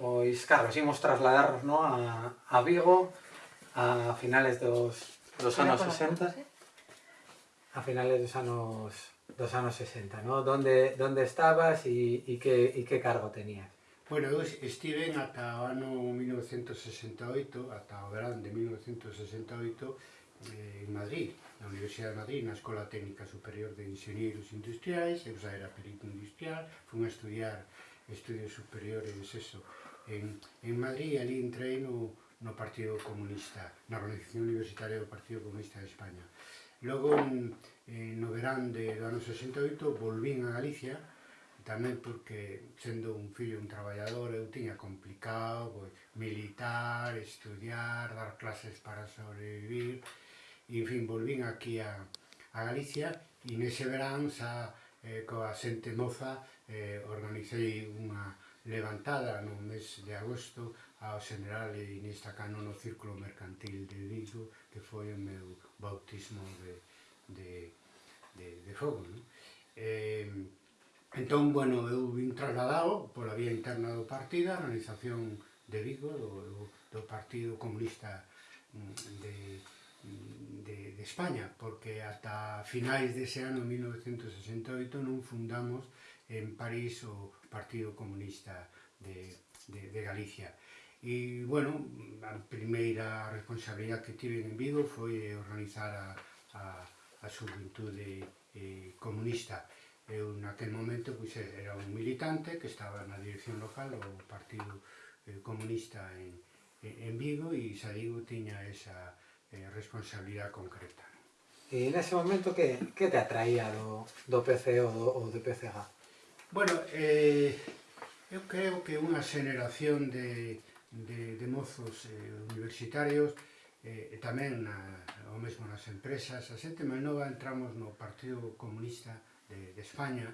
Pois, claro, ximos trasladarnos no, a, a Vigo a finales dos, dos anos 60 a finales dos anos dos anos 60, ¿no? Donde, donde estabas e, e, que, e que cargo tenías? Bueno, eu estive ata o ano 1968, ata o verán de 1968, eh, en Madrid, na Universidade de Madrid, na Escola Técnica Superior de Ingenieros Industriais, eu xa era perito industrial, fun a estudiar estudios superiores, eso, en, en Madrid, ali entrei no, no Partido Comunista, na organización universitaria do Partido Comunista de España. Logo, en no verán de, do ano 68, volvín a Galicia, tamén porque, sendo un fillo un traballador, eu tiña complicado pois, militar, estudiar, dar clases para sobrevivir, e, en fin, volvín aquí a, a Galicia, e nese verán, xa, eh, coa xente moza, eh, organizei unha, levantada no mes de agosto ao general Inés Tacano no Círculo Mercantil de Vigo, que foi o meu bautismo de, de, de, de fogo. Non? Eh, entón, bueno, eu vim trasladado pola vía interna do partido, a organización de Vigo, do, do, do Partido Comunista mm, de, mm, de, de España, porque ata finais dese ano 1968 non fundamos en París o, Partido Comunista de, de, de Galicia. E, bueno, a primeira responsabilidade que tive en Vigo foi organizar a, a, a subventude eh, comunista. Eu naquel momento pois, era un militante que estaba na dirección local do Partido eh, Comunista en, en Vigo e xa digo, tiña esa eh, responsabilidade concreta. E nese momento que, que te atraía do, do PCO ou do, do PCG? Bueno, eh, eu creo que unha xeneración de, de, de mozos eh, universitarios eh, e tamén na, o mesmo nas empresas, a xente máis nova entramos no Partido Comunista de, de España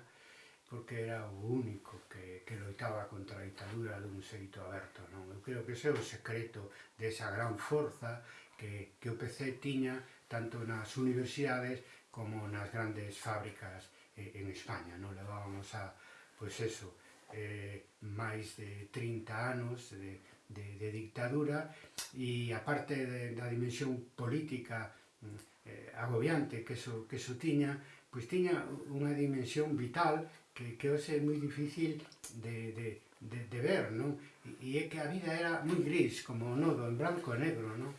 porque era o único que, que loitaba contra a ditadura dun xeito aberto. Non? Eu creo que ese é o secreto desa gran forza que, que o PC tiña tanto nas universidades como nas grandes fábricas eh, en España. Non levábamos a, pois eso, eh, máis de 30 anos de, de, de dictadura e aparte de, da dimensión política mm, eh, agobiante que eso, que eso tiña, pois tiña unha dimensión vital que, que hoxe é moi difícil de, de, de, de ver, non? E, e é que a vida era moi gris, como o nodo, en branco e negro, non?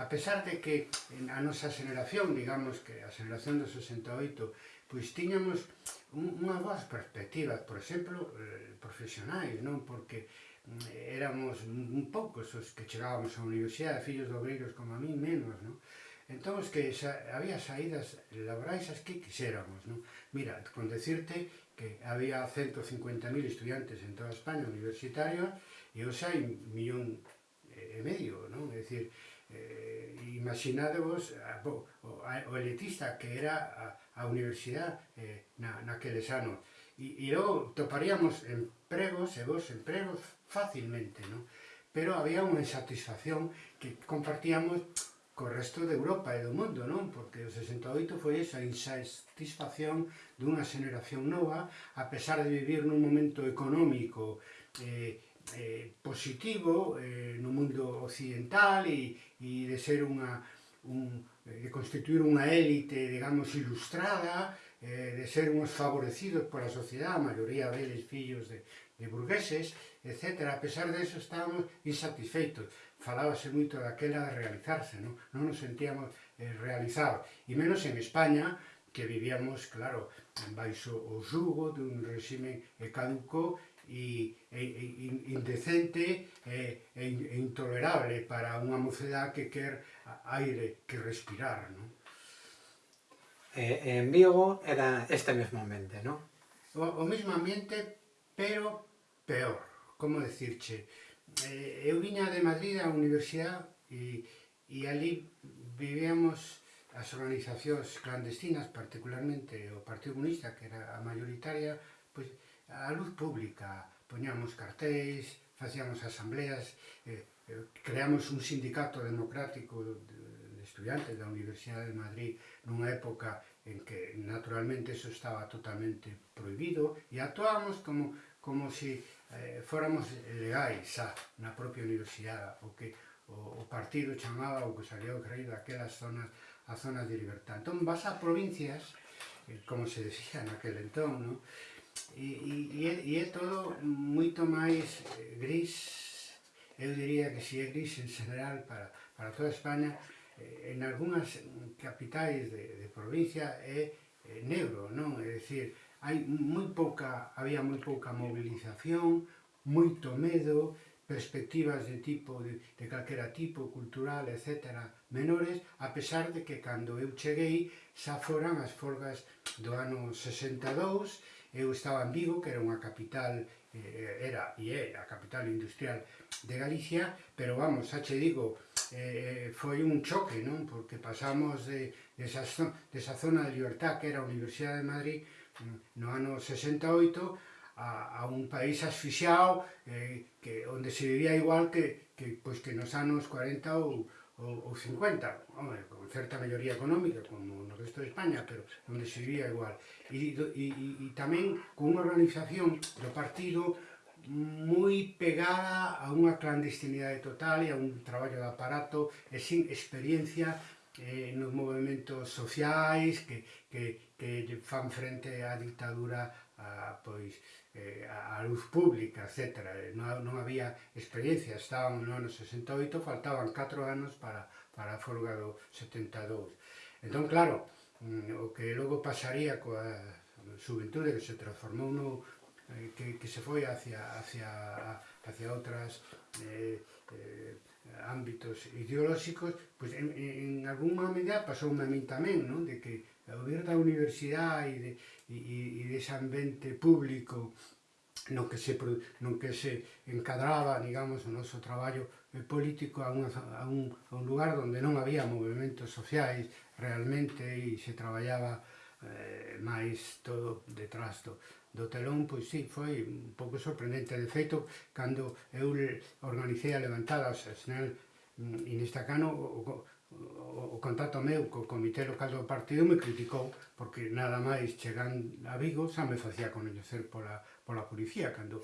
A pesar de que a nosa generación, digamos que a generación do 68, pois tiñamos unha boas perspectivas, por exemplo, eh, profesionais, non? Porque mm, éramos un poucos os que chegábamos á universidade, fillos de obreiros como a mí menos, non? Entón, que xa, había saídas laborais as que quixéramos, non? Mira, con decirte que había 150.000 estudiantes en toda España universitarios e os hai un millón e medio, non? É dicir, eh, imaginadevos ah, a, o, o elitista que era a universidade eh, na, naqueles anos. E, e logo toparíamos empregos e vos empregos facilmente, non? Pero había unha insatisfacción que compartíamos co resto de Europa e do mundo, non? Porque o 68 foi esa insatisfacción dunha xeneración nova, a pesar de vivir nun momento económico eh, eh, positivo eh, no mundo occidental e, e de ser unha, un, Eh, de constituir unha élite, digamos, ilustrada, eh, de ser uns favorecidos pola sociedade, a maioría deles fillos de, de burgueses, etc. A pesar de eso estábamos insatisfeitos. Falábase moito daquela de realizarse, non, non nos sentíamos eh, realizados. E menos en España, que vivíamos, claro, baixo o xugo dun regime caduco e, e, e indecente e, e, e intolerable para unha mocedade que quer aire que respirar, non? Eh, en Vigo era este mesmo ambiente, non? O, o mesmo ambiente, pero peor, como decirche. Eh, eu viña de Madrid á universidade e, e ali vivíamos as organizacións clandestinas, particularmente o Partido Comunista, que era a mayoritaria, pois, pues, a luz pública, poñamos cartéis, facíamos asambleas, eh, eh, creamos un sindicato democrático de, de estudiantes da Universidade de Madrid nunha época en que naturalmente eso estaba totalmente prohibido e actuábamos como, como se si, eh, fóramos legais a, na propia universidade, o que o, o partido chamaba o que se o ocurrido aquelas zonas a zonas de libertad. Entón vas a provincias, eh, como se decía naquel entón, ¿no? E, e, e é todo moito máis eh, gris, eu diría que si é gris en general para, para toda España, eh, en algunhas capitais de, de provincia é eh, negro, non? É dicir, hai moi pouca, había moi pouca movilización, moito medo, perspectivas de tipo, de, de calquera tipo, cultural, etc., menores, a pesar de que cando eu cheguei xa foran as folgas do ano 62 Eu estaba en Vigo, que era unha capital, eh, era e é a capital industrial de Galicia, pero vamos, xa che digo, eh, foi un choque, non? Porque pasamos de, de, esa, de esa zona de libertad que era a Universidade de Madrid no ano 68 a, a un país asfixiado eh, que onde se vivía igual que, que, pois, que nos anos 40 ou, ou, ou 50, home, con certa melloría económica, como no resto de España, pero onde se vivía igual. E, e, e tamén con unha organización do partido moi pegada a unha clandestinidade total e a un traballo de aparato e sin experiencia eh, nos movimentos sociais que, que, que fan frente á dictadura a, pois, eh, a luz pública, etc. Non, non había experiencia, estaban no ano 68, faltaban 4 anos para, para a folga do 72. Entón, claro, mm, o que logo pasaría coa xuventude que se transformou no, eh, que, que se foi hacia, hacia, hacia outras eh, eh, ámbitos ideolóxicos, pois en, en, en alguma medida pasou a min tamén, non? de que ao vir da universidade e de, e, e dese ambiente público no que se, no que se encadraba, digamos, o noso traballo político a, unha, a, un, a un lugar onde non había movimentos sociais realmente e se traballaba eh, máis todo detrás do, do telón, pois sí, foi un pouco sorprendente. De feito, cando eu organicei a levantada a Snell Inestacano, o, mm, o contacto meu co Comité Local do Partido me criticou porque nada máis chegan a Vigo xa me facía conocer pola, pola policía. Cando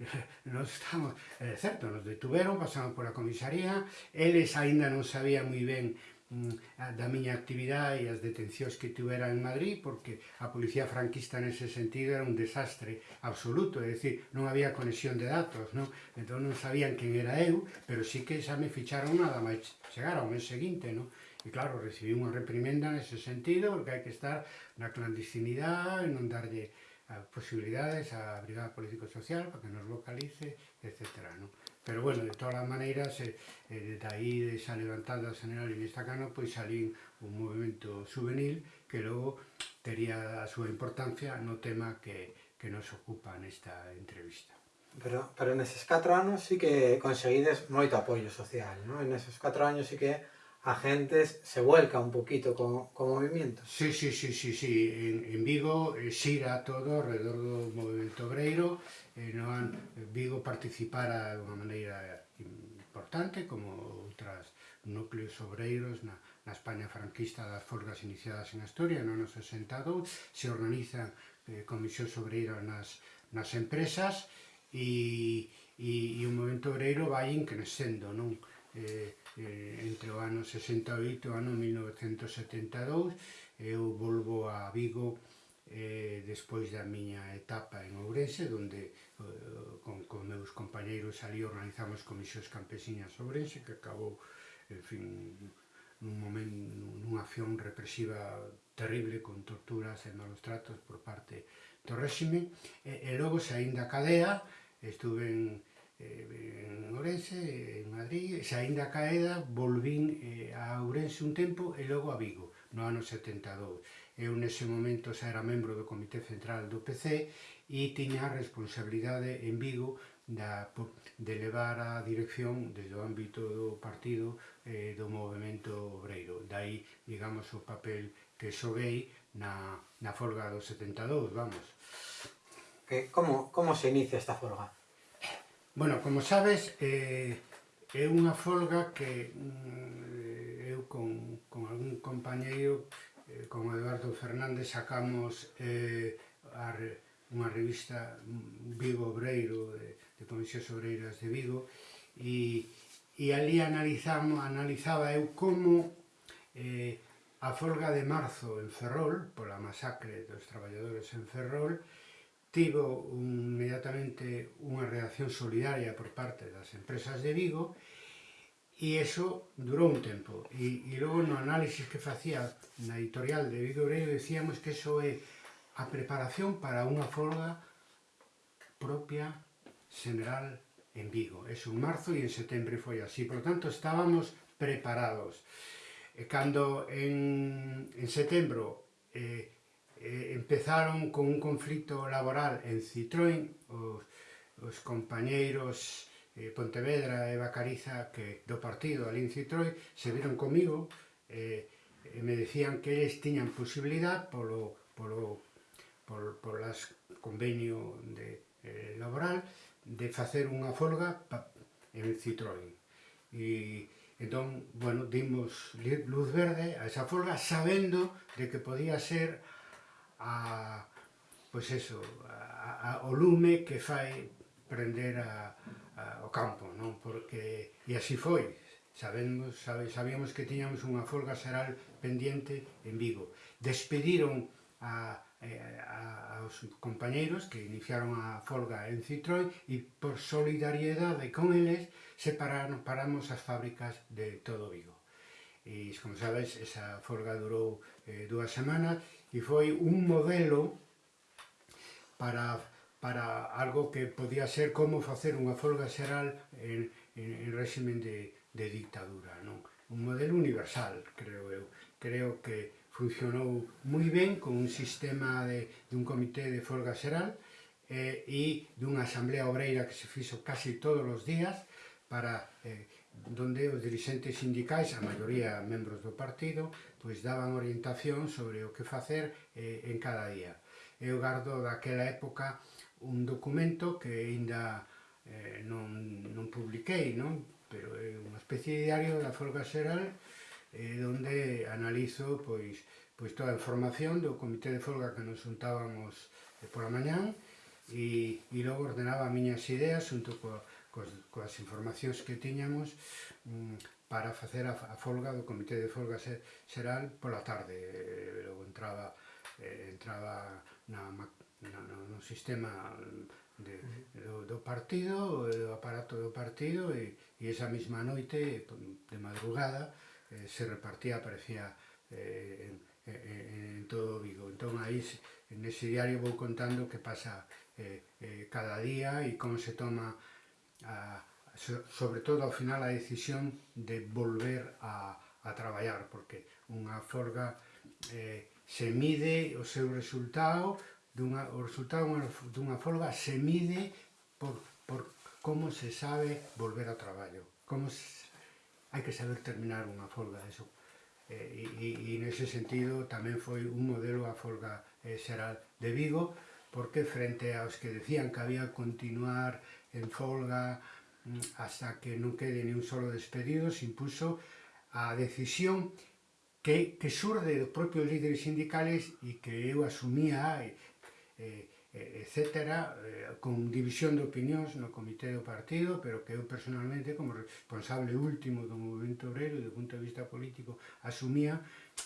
nos estamos, é certo, nos detuveron, pasamos pola comisaría, eles aínda non sabían moi ben Mm, da miña actividade e as detencións que tivera en Madrid porque a policía franquista nese sentido era un desastre absoluto, é dicir, non había conexión de datos, non? Entón non sabían quen era eu, pero sí que xa me ficharon nada máis chegar ao mes seguinte, non? E claro, recibí unha reprimenda nese sentido porque hai que estar na clandestinidade, non darlle ah, posibilidades á Brigada Político Social para que nos localice, etc. Non? Pero bueno, de todas as maneiras, eh, eh, de aí esa levantada general en esta cano, pois salín un movimento juvenil que logo tería a súa importancia no tema que, que nos ocupa nesta entrevista. Pero, pero neses 4 anos sí que conseguides moito apoio social, ¿no? En esos 4 anos sí que a gente se vuelca un poquito co, co movimiento. Sí, sí, sí, sí, sí. En, en Vigo eh, xira todo alrededor do movimento obreiro, eh, no an, eh, Vigo participara de unha maneira importante como outras núcleos obreiros na, na España franquista das folgas iniciadas en Asturias no ano 62 se organizan eh, comisións obreiras nas, nas empresas e, e, e o movimento obreiro vai increscendo non? Eh, eh, entre o ano 68 e o ano 1972 eu volvo a Vigo eh, despois da miña etapa en Ourense, donde eh, con, con meus compañeiros ali organizamos comisións campesiñas Ourense, que acabou, en fin, nun momento, nunha acción represiva terrible, con torturas e malos tratos por parte do réxime, e, e logo saín da cadea, estuve en, eh, en Ourense, en Madrid, saín da caeda, volvín eh, a Ourense un tempo e logo a Vigo, no ano 72 eu nese momento xa era membro do Comité Central do PC e tiña a responsabilidade en Vigo da, de levar a dirección desde o ámbito do partido eh, do movimento obreiro. Dai, digamos, o papel que xoguei na, na folga dos 72, vamos. Que, como, como se inicia esta folga? Bueno, como sabes, eh, é unha folga que mm, eu con, con algún compañeiro eh, con Eduardo Fernández sacamos eh, a, unha revista mm, Vigo Obreiro de, de Comisións Obreiras de Vigo e, e ali analizamos, analizaba eu como eh, a folga de marzo en Ferrol, pola masacre dos traballadores en Ferrol, tivo un, inmediatamente unha reacción solidaria por parte das empresas de Vigo e E eso durou un tempo. E, e logo no análisis que facía na editorial de Vigoreiro decíamos que eso é a preparación para unha folga propia general en Vigo. Eso en marzo e en setembro foi así. Por lo tanto, estábamos preparados. E cando en, en setembro eh, eh, empezaron con un conflito laboral en Citroën, os, os compañeiros eh, Pontevedra e Bacariza que do partido Alín Citroi se viron comigo eh, e me decían que eles tiñan posibilidad polo, polo, por, por las convenio de, eh, laboral de facer unha folga pa, en Citroën. E entón, bueno, dimos luz verde a esa folga sabendo de que podía ser a, pois pues eso, a, a, o lume que fai prender a, a, o campo, non? Porque, e así foi, sabemos, sabe, sabíamos que tiñamos unha folga xeral pendiente en Vigo. Despediron a, a, aos compañeiros que iniciaron a folga en Citroën e por solidariedade con eles separaron, paramos as fábricas de todo Vigo. E, como sabes, esa folga durou eh, dúas semanas e foi un modelo para para algo que podía ser como facer unha folga xeral en, en, en régimen de, de dictadura. Non? Un modelo universal, creo eu. Creo que funcionou moi ben con un sistema de, de un comité de folga xeral eh, e dunha asamblea obreira que se fixo casi todos os días para eh, donde os dirigentes sindicais, a maioría membros do partido, pois daban orientación sobre o que facer eh, en cada día. Eu gardo daquela época un documento que aínda eh, non, non publiquei, non? pero é unha especie de diario da folga xeral eh, onde analizo pois, pois toda a información do comité de folga que nos juntábamos eh, pola mañán e, e logo ordenaba as miñas ideas junto co, cos, coas informacións que tiñamos mm, para facer a, a folga do comité de folga xeral pola tarde. Eh, logo entraba, eh, entraba na, no, no, no sistema de, do, do partido, do aparato do partido, e, e esa mesma noite, de madrugada, eh, se repartía, aparecía eh, en, en, en todo Vigo. Entón, aí, nese diario vou contando que pasa eh, eh, cada día e como se toma, a, sobre todo ao final, a decisión de volver a, a traballar, porque unha forga eh, se mide o seu resultado dunha, o resultado dunha folga se mide por, por como se sabe volver ao traballo. Como se, hai que saber terminar unha folga, eso. E, e, e nese sentido tamén foi un modelo a folga eh, xeral de Vigo, porque frente aos que decían que había continuar en folga mm, hasta que non quede ni un solo despedido, se impuso a decisión que, que surde dos propios líderes sindicales e que eu asumía etcétera, eh, con división de opinións no comité do partido, pero que eu personalmente, como responsable último do movimento obrero e do punto de vista político, asumía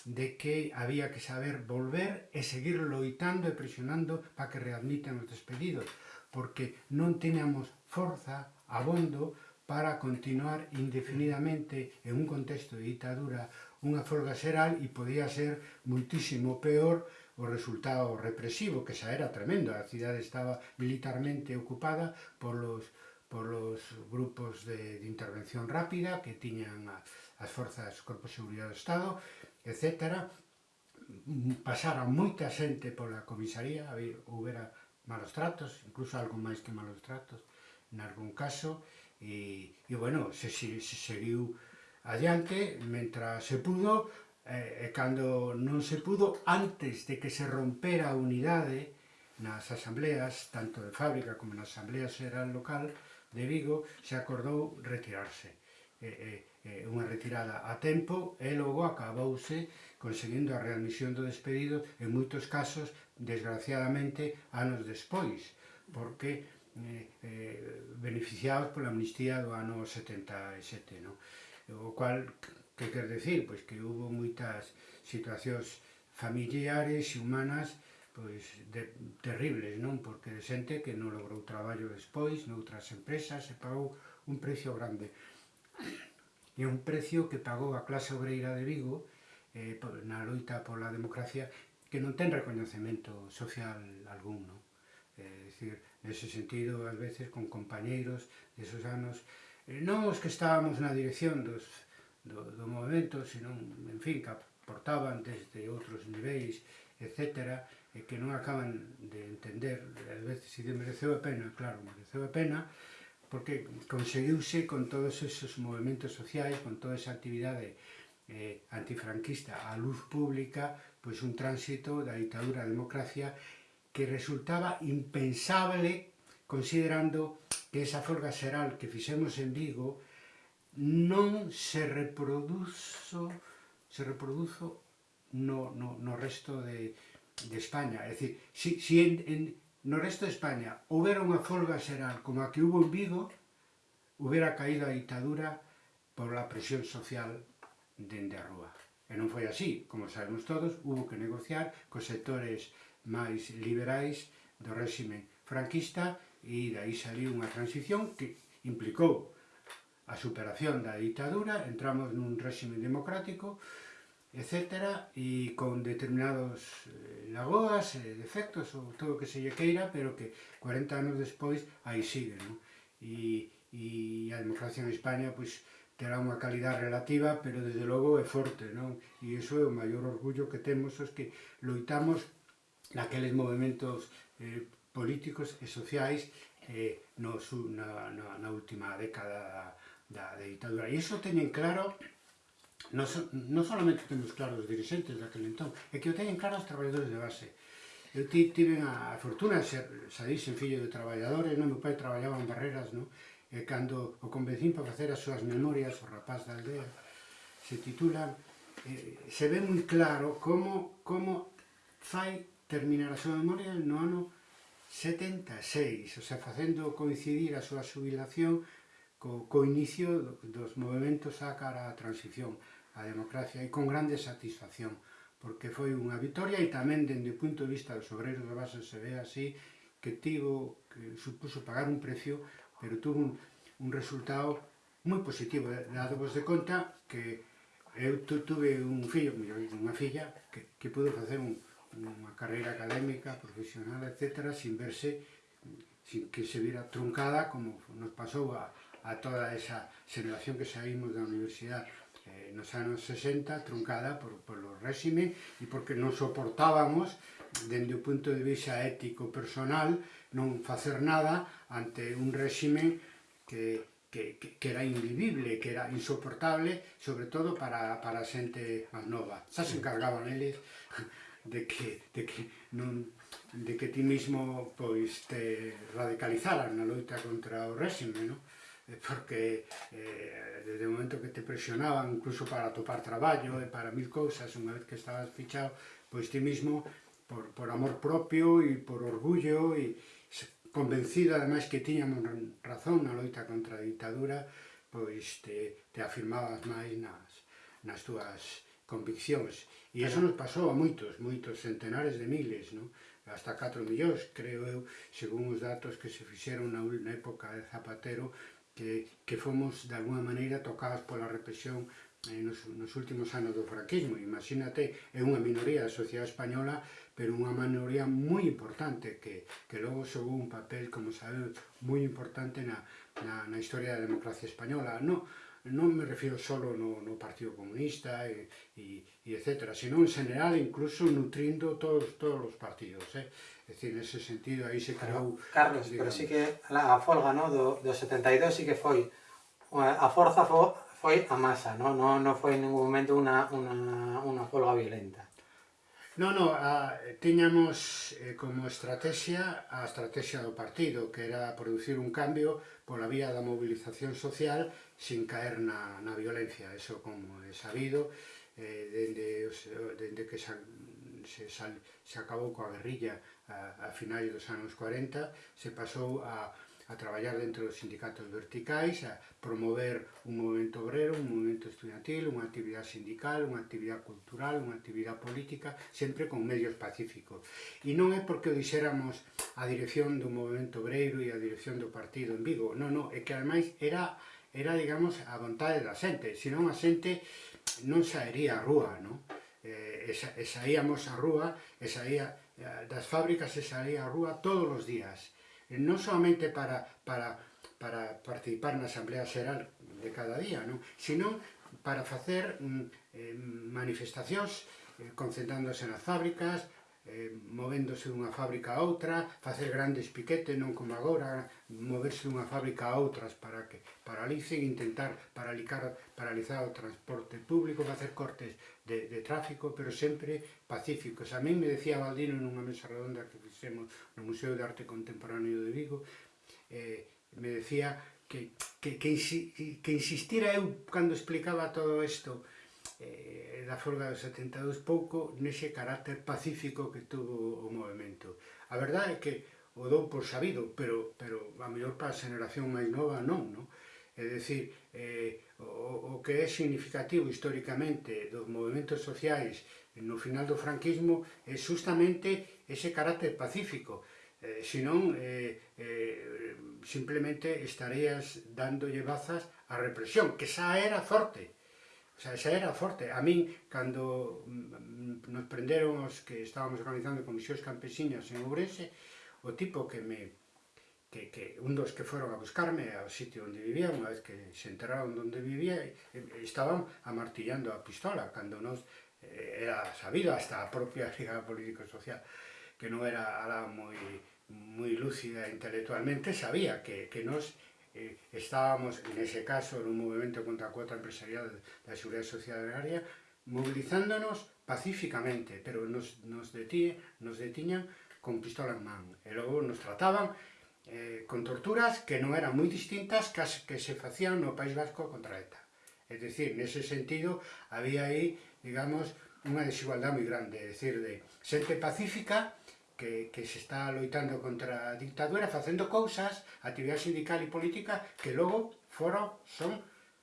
de que había que saber volver e seguir loitando e presionando para que readmitan os despedidos, porque non teníamos forza abondo para continuar indefinidamente en un contexto de ditadura unha folga xeral e podía ser muitísimo peor o resultado represivo, que xa era tremendo, a cidade estaba militarmente ocupada polos, polos grupos de, de intervención rápida que tiñan a, as forzas Corpo de Seguridade do Estado, etc. Pasara moita xente pola comisaría, houbera malos tratos, incluso algo máis que malos tratos, en algún caso, e, e bueno, se, se, se seguiu adiante, mentre se pudo, e cando non se pudo, antes de que se rompera a unidade nas asambleas, tanto de fábrica como na asamblea xeral local de Vigo, se acordou retirarse. Eh, eh, unha retirada a tempo e logo acabouse conseguindo a readmisión do despedido en moitos casos, desgraciadamente, anos despois, porque eh, eh, beneficiados pola amnistía do ano 77, no? o cual Que quer decir? Pois que houve moitas situacións familiares e humanas pois, de, terribles, non? Porque de xente que non logrou traballo despois, noutras empresas, e pagou un precio grande. E un precio que pagou a clase obreira de Vigo eh, na loita pola democracia que non ten recoñecemento social algún, non? Eh, decir, nese sentido, ás veces, con compañeiros desos anos, eh, non os que estábamos na dirección dos do, do movimento, senón, en fin, que aportaban desde outros niveis, etc., e que non acaban de entender, ás veces, se mereceu a pena, claro, mereceu a pena, porque conseguiuse con todos esos movimentos sociais, con toda esa actividade eh, antifranquista á luz pública, pois un tránsito da ditadura á democracia que resultaba impensable considerando que esa folga xeral que fixemos en Vigo non se reproduzo, se reproduzo no, no, no resto de, de España. É dicir, si, si en, en, no resto de España houbera unha folga xeral como a que hubo en Vigo, houbera caído a ditadura por la presión social dende a rúa. E non foi así, como sabemos todos, hubo que negociar cos sectores máis liberais do réxime franquista e dai saliu unha transición que implicou a superación da ditadura, entramos nun réxime democrático, etc. e con determinados eh, lagoas, eh, defectos ou todo o que se lle queira, pero que 40 anos despois aí sigue, non? E, e a democracia en España pois, terá unha calidad relativa, pero desde logo é forte, non? E iso é o maior orgullo que temos os que loitamos naqueles movimentos eh, políticos e sociais eh, no, na, na, na última década da, da ditadura. E iso teñen claro, non, so, non solamente temos claro os dirigentes daquele entón, é que o teñen claro os traballadores de base. Eu tive a fortuna de ser, saísen fillo de traballadores, non? meu pai traballaba en barreras, non? e cando o convencín para facer as súas memorias, o rapaz da aldea, se titulan, eh, se ve moi claro como, como fai terminar a súa memoria no ano 76, o sea, facendo coincidir a súa jubilación co, co inicio dos movimentos á cara á transición á democracia e con grande satisfacción porque foi unha vitoria e tamén dende o punto de vista dos obreiros da base se ve así que tivo, que supuso pagar un precio pero tuvo un, un resultado moi positivo eh, dado vos de conta que eu tuve un fillo, unha filla que, que pudo facer un, unha carreira académica, profesional, etc., sin verse, sin que se vira truncada, como nos pasou a, a toda esa xeración que saímos da universidade eh, nos anos 60, truncada por, por o réxime e porque non soportábamos, dende o punto de vista ético personal, non facer nada ante un réxime que, que, que, era invivible, que era insoportable, sobre todo para, para a xente máis nova. Xa se encargaban eles de que, de que, non, de que ti mismo pois, te radicalizaran na loita contra o réxime, non? Eh, porque eh, desde o momento que te presionaban incluso para topar traballo e para mil cousas, unha vez que estabas fichado, pois ti mismo, por, por amor propio e por orgullo, e convencido ademais que tiñamos razón na loita contra a ditadura, pois te, te afirmabas máis nas, nas túas conviccións. E iso nos pasou a moitos, moitos centenares de miles, non? hasta 4 millóns, creo eu, según os datos que se fixeron na, na época de Zapatero, que, que fomos, de alguna maneira, tocadas pola represión eh, nos, nos últimos anos do franquismo. Imagínate, é unha minoría da sociedade española, pero unha minoría moi importante, que, que logo xogou un papel, como sabemos, moi importante na, na, na historia da democracia española. No, non me refiro solo no, no Partido Comunista e, e, e etc., sino en general, incluso nutrindo todos, todos os partidos. Eh? É dicir, nese sentido, aí se creou... Pero, Carlos, digamos, pero sí que a folga no, do, do 72 sí que foi... A forza fo, foi a masa, non no, no foi en ningún momento unha, unha, unha folga violenta. No, no, a, tiñamos eh, como estrategia a estrategia do partido, que era producir un cambio pola vía da movilización social sin caer na, na violencia, eso como é sabido, eh, dende, dende que se, se, sal, se acabou coa guerrilla a, a finais dos anos 40, se pasou a, a traballar dentro dos sindicatos verticais, a promover un movimento obrero, un movimento estudiantil, unha actividade sindical, unha actividade cultural, unha actividade política, sempre con medios pacíficos. E non é porque o dixéramos a dirección do movimento obreiro e a dirección do partido en Vigo, non, non, é que ademais era era, digamos, a vontade da xente, senón a xente non saería a rúa, non? Eh, e saíamos a rúa e saía das fábricas e saía á rúa todos os días, eh, non solamente para, para, para participar na Asamblea Xeral de cada día, non? sino para facer mm, eh, manifestacións eh, concentrándose nas fábricas, eh, movéndose dunha fábrica a outra, facer grandes piquetes, non como agora, moverse dunha fábrica a outras para que paralicen, intentar paralicar, paralizar o transporte público, facer cortes de, de tráfico, pero sempre pacíficos. A mí me decía Valdino nunha mesa redonda que fixemos no Museo de Arte Contemporáneo de Vigo, eh, me decía que, que, que, que insistira eu cando explicaba todo isto eh, da folga dos 72 pouco nese carácter pacífico que tuvo o movimento. A verdade é que o dou por sabido, pero, pero a mellor para a generación máis nova non, non? É dicir, eh, o, o que é significativo historicamente dos movimentos sociais no final do franquismo é justamente ese carácter pacífico. Eh, senón, eh, eh, simplemente estarías dándolle bazas á represión, que xa era forte. O sea, xa era forte. A min, cando mm, nos prenderon os que estábamos organizando comisións campesinas en Ourense, o tipo que me que, que un dos que foron a buscarme ao sitio onde vivía, unha vez que se enteraron onde vivía, estaban amartillando a pistola, cando nos eh, era sabido hasta a propia Liga Político-Social, que non era alá moi, moi lúcida intelectualmente, sabía que, que nos eh, estábamos, nese caso, nun movimento contra a cuota empresarial da Seguridade Social Agraria, movilizándonos pacíficamente, pero nos, nos, detí, nos detiñan con pistola en man. E logo nos trataban eh, con torturas que non eran moi distintas cas que se facían no País Vasco contra ETA. É dicir, nese sentido, había aí, digamos, unha desigualdade moi grande, é dicir, de xente pacífica que, que se está loitando contra a dictadura, facendo cousas, actividade sindical e política, que logo foron, son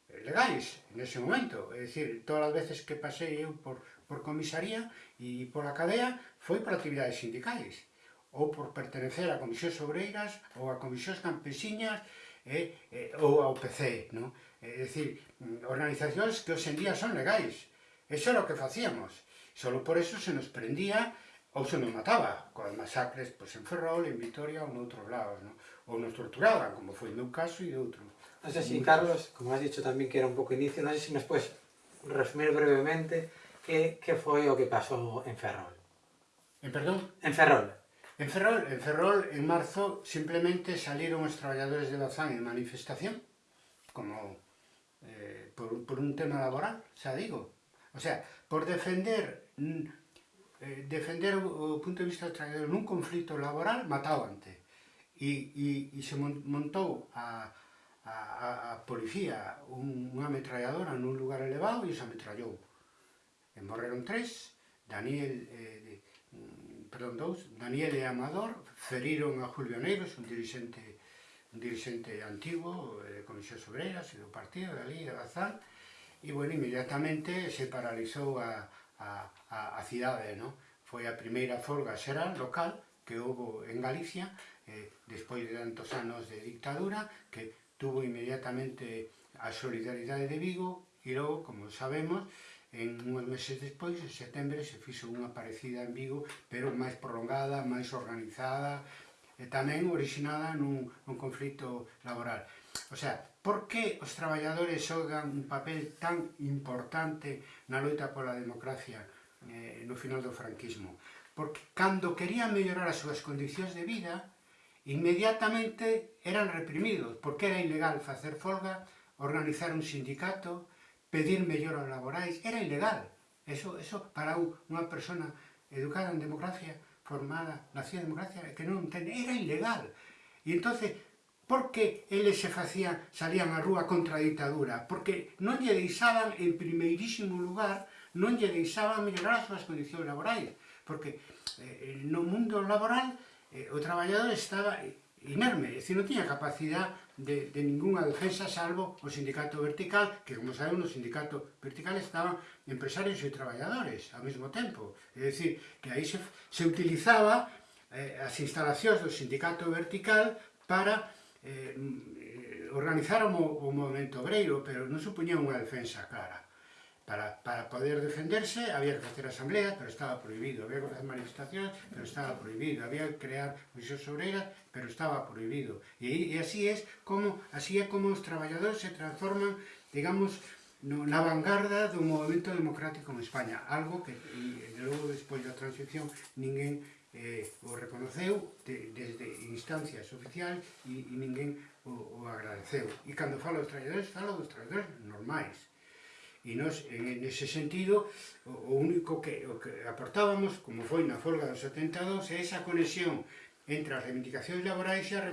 eh, legais nese momento. É dicir, todas as veces que pasei eu por, por comisaría e por a cadea foi por actividades sindicais. Ou por pertenecer a comisións obreiras ou a comisións campesiñas e, e, ou ao PC, no? É dicir, organizacións que hoxendía son legais. Eso é o que facíamos. Solo por eso se nos prendía ou se nos mataba, coas masacres pois, en Ferrol, en Vitoria ou noutros lados, non? ou nos torturaban, como foi o meu caso e de outros. Non sei si, Carlos, como has dicho tamén que era un pouco inicio, non sei se nos puedes resumir brevemente que, que foi o que pasou en Ferrol. En perdón? En Ferrol. En Ferrol, en Ferrol, en marzo, simplemente saíron os traballadores de Bazán en manifestación, como eh, por, por un tema laboral, xa digo. O sea, por defender mm, eh, defender o punto de vista dos traballadores nun conflito laboral, matábante. E, e, e se montou a, a, a policía un, unha ametralladora nun lugar elevado e os ametrallou. E morreron tres, Daniel... Eh, perdón, dous, Daniel e Amador, feriron a Julio Negros, un dirigente un dirigente antigo, eh, de Comisións Obreras e do partido de ali, de Bazán, e, bueno, inmediatamente se paralizou a, a, a, a cidade, no? Foi a primeira folga xeral local que houve en Galicia, eh, despois de tantos anos de dictadura, que tuvo inmediatamente a solidaridade de Vigo, e logo, como sabemos, en unhas meses despois, en setembro, se fixo unha parecida en Vigo, pero máis prolongada, máis organizada, e tamén originada nun, nun conflito laboral. O sea, por que os traballadores xogan un papel tan importante na loita pola democracia eh, no final do franquismo? Porque cando querían mellorar as súas condicións de vida, inmediatamente eran reprimidos, porque era ilegal facer folga, organizar un sindicato, pedir melloras laborais, era ilegal. Eso, eso para unha persona educada en democracia, formada, nacida en democracia, que non ten, era ilegal. E entonces, por que eles se facían, salían á rúa contra a ditadura? Porque non lle deixaban en primeirísimo lugar, non lle deixaban mellorar as súas condicións laborais. Porque eh, no mundo laboral eh, o traballador estaba eh, inerme, é dicir, non tiña capacidade de, de ninguna defensa salvo o sindicato vertical, que como sabemos no sindicato vertical estaban empresarios e traballadores ao mesmo tempo. É dicir, que aí se, se utilizaba eh, as instalacións do sindicato vertical para eh, mm, eh organizar o, o movimento obreiro, pero non supoñía unha defensa clara para, para poder defenderse había que facer asambleas, pero estaba prohibido, había que facer manifestacións, pero estaba prohibido, había que crear comisións obreiras, pero estaba prohibido. E, e así é como, así é como os traballadores se transforman, digamos, no, na vanguarda do movimento democrático en España, algo que e, logo despois da transición ninguén eh, o reconoceu de, desde instancias oficiales e, e ninguén o, o agradeceu. E cando falo dos traballadores, falo dos traballadores normais, E nos, en ese sentido, o único que, o que aportábamos, como foi na folga dos 72, é esa conexión entre as reivindicacións laborais e as,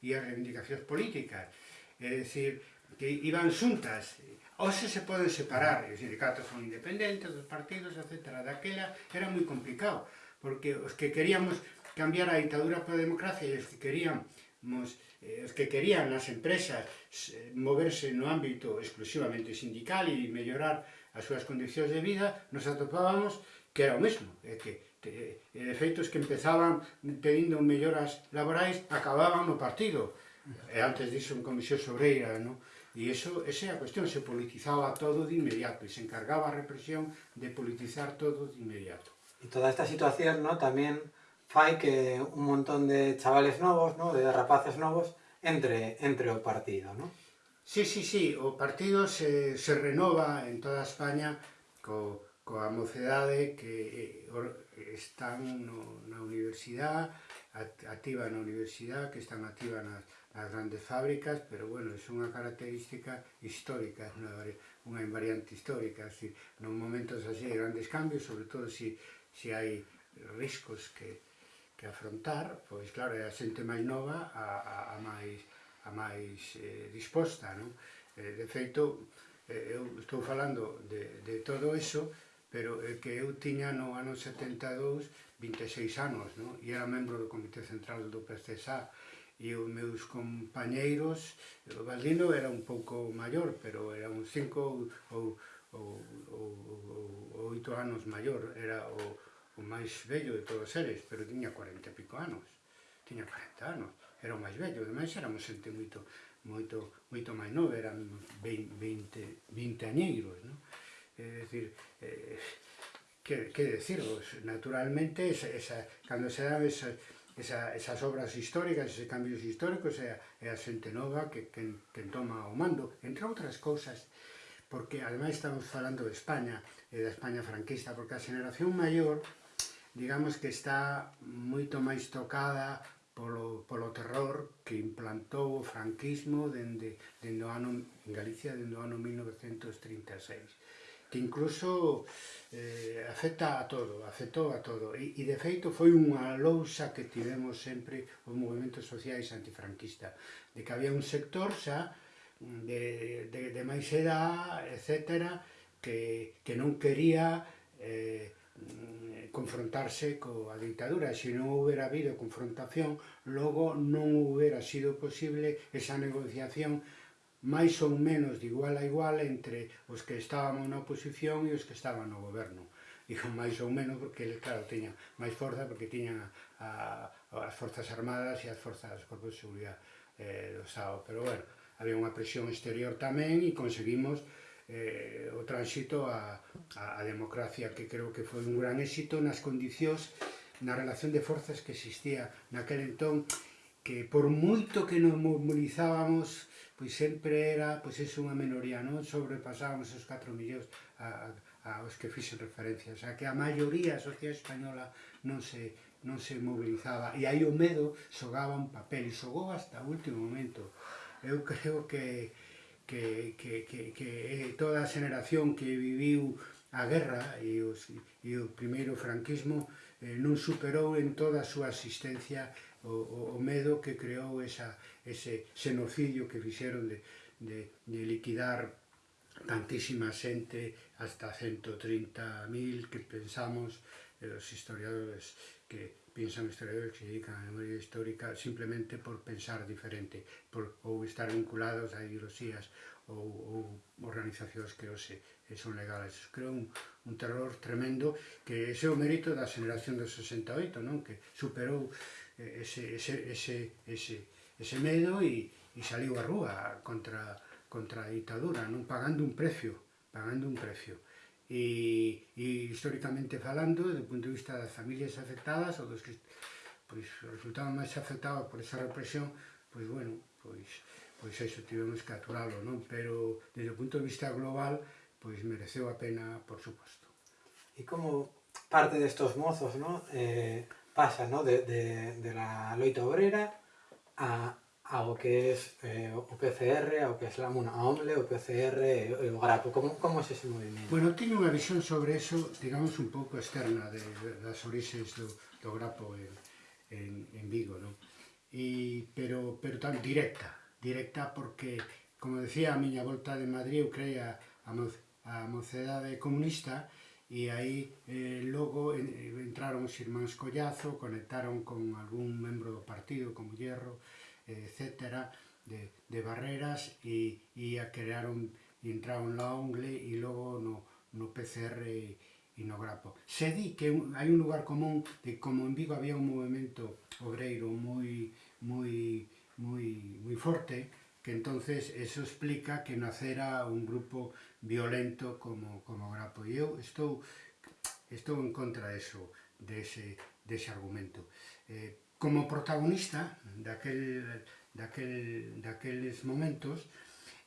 e as reivindicacións políticas. É dicir, que iban xuntas, hoxe se poden separar, os sindicatos son independentes, os partidos, etc. Daquela era moi complicado, porque os que queríamos cambiar a ditadura pola democracia e os que queríamos eh, os que querían nas empresas eh, moverse no ámbito exclusivamente sindical e mellorar as súas condicións de vida, nos atopábamos que era o mesmo, é que te, e de feito que empezaban pedindo melloras laborais acababan no partido, e antes disso en Comisión Sobreira, non? E iso, esa é a cuestión, se politizaba todo de inmediato e se encargaba a represión de politizar todo de inmediato. E toda esta situación, ¿no? tamén fai que un montón de chavales novos, ¿no? de rapaces novos, entre, entre o partido, non? Sí, sí, sí, o partido se, se renova en toda España co, coa mocedade que eh, están no, na universidade, activa na universidade, que están activa nas, nas grandes fábricas, pero bueno, é unha característica histórica, unha, unha invariante histórica, así, non momentos así de grandes cambios, sobre todo se si, si hai riscos que, que afrontar, pois claro, é a xente máis nova a, a, a máis, a máis eh, disposta, non? Eh, de feito, eh, eu estou falando de, de todo iso, pero é que eu tiña no ano 72 26 anos, non? E era membro do Comité Central do PCSA, e os meus compañeiros, o Valdino era un pouco maior, pero era un 5 ou, ou, ou, ou, ou 8 anos maior, era o, o máis vello de todos eles, pero tiña 40 e pico anos. Tiña 40 anos, era o máis vello, ademais éramos xente moito, moito, moito máis nova, eran 20, 20, 20 añeiros, non? É dicir, eh, que, que decirvos, naturalmente, esa, esa, cando se dan esa, esa, esas obras históricas, esos cambios históricos, é, é a xente nova que, que, que toma o mando, entre outras cousas, porque ademais estamos falando de España, e da España franquista, porque a xeneración maior digamos que está moito máis tocada polo, polo terror que implantou o franquismo dende, dende o ano, en Galicia dende o ano 1936 que incluso eh, afecta a todo, afectou a todo. E, e de feito foi unha lousa que tivemos sempre os movimentos sociais antifranquista, de que había un sector xa de, de, de máis edad, etc., que, que non quería eh, Eh, confrontarse coa ditadura. Se non houbera habido confrontación, logo non houbera sido posible esa negociación máis ou menos de igual a igual entre os que estábamos na oposición e os que estaban no goberno. Digo máis ou menos porque, claro, teña máis forza porque tiñan a, a, as forzas armadas e as forzas dos corpos de seguridade eh, do Estado. Pero, bueno, había unha presión exterior tamén e conseguimos eh, o tránsito a, a, a democracia, que creo que foi un gran éxito nas condicións, na relación de forzas que existía naquel entón, que por moito que nos mobilizábamos, pois sempre era pois é unha minoría, non sobrepasábamos os 4 millóns a, a, aos que fixen referencia, o sea que a maioría a sociedade española non se, non se mobilizaba e aí o medo xogaba un papel e xogou hasta o último momento. Eu creo que que, que, que, que toda a xeración que viviu a guerra e, os, e o primeiro franquismo eh, non superou en toda a súa existencia o, o, o medo que creou esa, ese xenocidio que fixeron de, de, de liquidar tantísima xente hasta 130.000 que pensamos eh, os historiadores que piensan historiadores que se dedican a memoria histórica simplemente por pensar diferente, por, ou estar vinculados a ideoloxías ou, ou organizacións que hoxe son legales. Creo un, un terror tremendo que ese é o mérito da generación do 68, non? que superou ese, ese, ese, ese, ese medo e, e saliu a rúa contra, contra a ditadura, non pagando un precio, pagando un precio. y, y, históricamente falando, desde el punto de vista de las familias afectadas o los que pues, resultaban más afectados por esa represión, pues bueno, pues, pues eso, tuvimos que aturarlo, ¿no? Pero desde el punto de vista global, pues mereció la pena, por supuesto. ¿Y cómo parte de estos mozos, ¿no? Eh, pasa, ¿no? De, de, de la loita obrera a, ao que é eh, o PCR, ao que é eh, bueno, a OMLE, o PCR e o GRAPO. Como, como é ese movimento? Bueno, teño unha visión sobre eso, digamos, un pouco externa de, das orixes do, do GRAPO en, en, en Vigo, non? E, pero, pero tan directa, directa porque, como decía, a miña volta de Madrid, eu creía a, a mocedade comunista, e aí eh, logo eh, entraron os irmáns Collazo, conectaron con algún membro do partido, como Hierro, etc., de, de barreras e, e a crear un, entrar un ONGLE e logo no, no PCR e, e no Grapo. Se di que un, hai un lugar común de como en Vigo había un movimento obreiro moi, moi, moi, moi forte, que entonces eso explica que nacera un grupo violento como, como Grapo. E eu estou, estou en contra de eso, de ese, de ese argumento. Eh, como protagonista daquel, daquel, daqueles momentos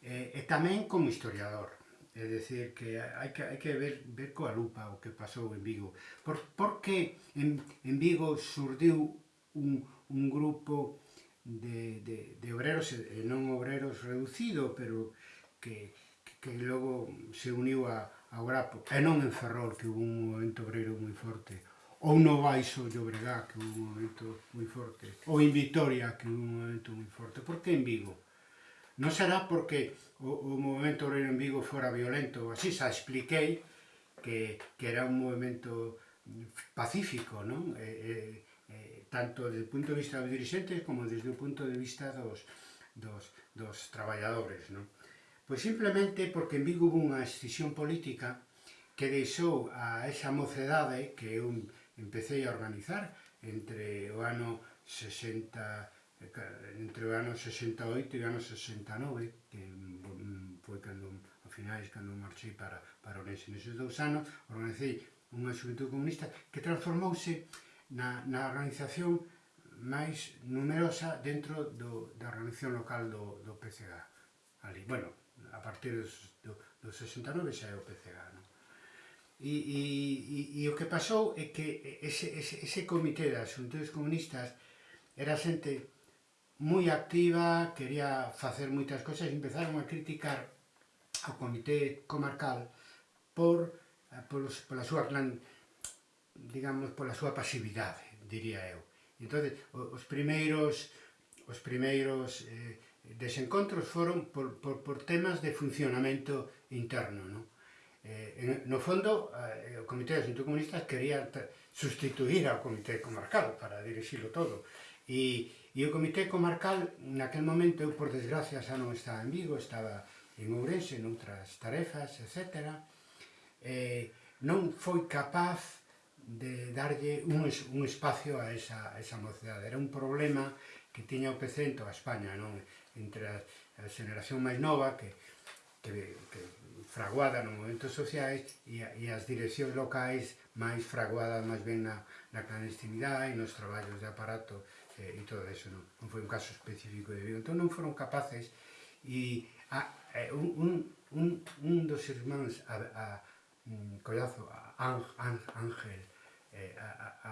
eh, e tamén como historiador. É dicir, que hai que, hai que ver, ver coa lupa o que pasou en Vigo. Por, porque en, en Vigo surdiu un, un grupo de, de, de obreros, e non obreros reducido, pero que, que, que logo se uniu a, a Grapo. E non en Ferrol, que hubo un movimento obrero moi forte ou no Baixo de Obregá, que é un momento moi forte, ou en Vitoria, que é un momento moi forte. Por que en Vigo? Non será porque o, o movimento obrero en Vigo fora violento, así xa expliquei que, que era un movimento pacífico, non? E, e, tanto desde o punto de vista dos dirigentes como desde o punto de vista dos, dos, dos traballadores, non? Pois simplemente porque en Vigo hubo unha excisión política que deixou a esa mocedade, que é un, empecé a organizar entre o ano 60 entre o ano 68 e o ano 69, que mm, foi cando, a finais, cando marchei para, para Orense neses dous anos, organizei unha xuventude comunista que transformouse na, na organización máis numerosa dentro do, da organización local do, do PCG Ali, bueno, a partir dos, do, do 69 xa é o PCG, non? E, e, e, e o que pasou é que ese, ese, ese comité das xuntores comunistas era xente moi activa, quería facer moitas cosas e empezaron a criticar ao comité comarcal por, eh, por, pola súa clan, digamos, pola súa pasividade, diría eu. Entón, os primeiros os primeiros eh, desencontros foron por, por, por temas de funcionamento interno, non? Eh, no fondo, eh, o Comité de Asuntos Comunistas quería sustituir ao Comité Comarcal para dirixilo todo. E, e o Comité Comarcal, naquel momento, eu por desgracia xa non estaba en Vigo, estaba en Ourense, noutras tarefas, etc. Eh, non foi capaz de darlle un, es, un espacio a esa, a esa mocedade. Era un problema que tiña o PC en toda España, non? entre a, a xeneración máis nova que, que, que fraguada nos movimentos sociais e, e as direccións locais máis fraguada máis ben na, na clandestinidade e nos traballos de aparato eh, e todo eso. Non, non foi un caso específico de Vigo. Entón non foron capaces e a, eh, un, un, un, dos irmáns a, a, a Collazo, a, Ángel, eh, a, a, a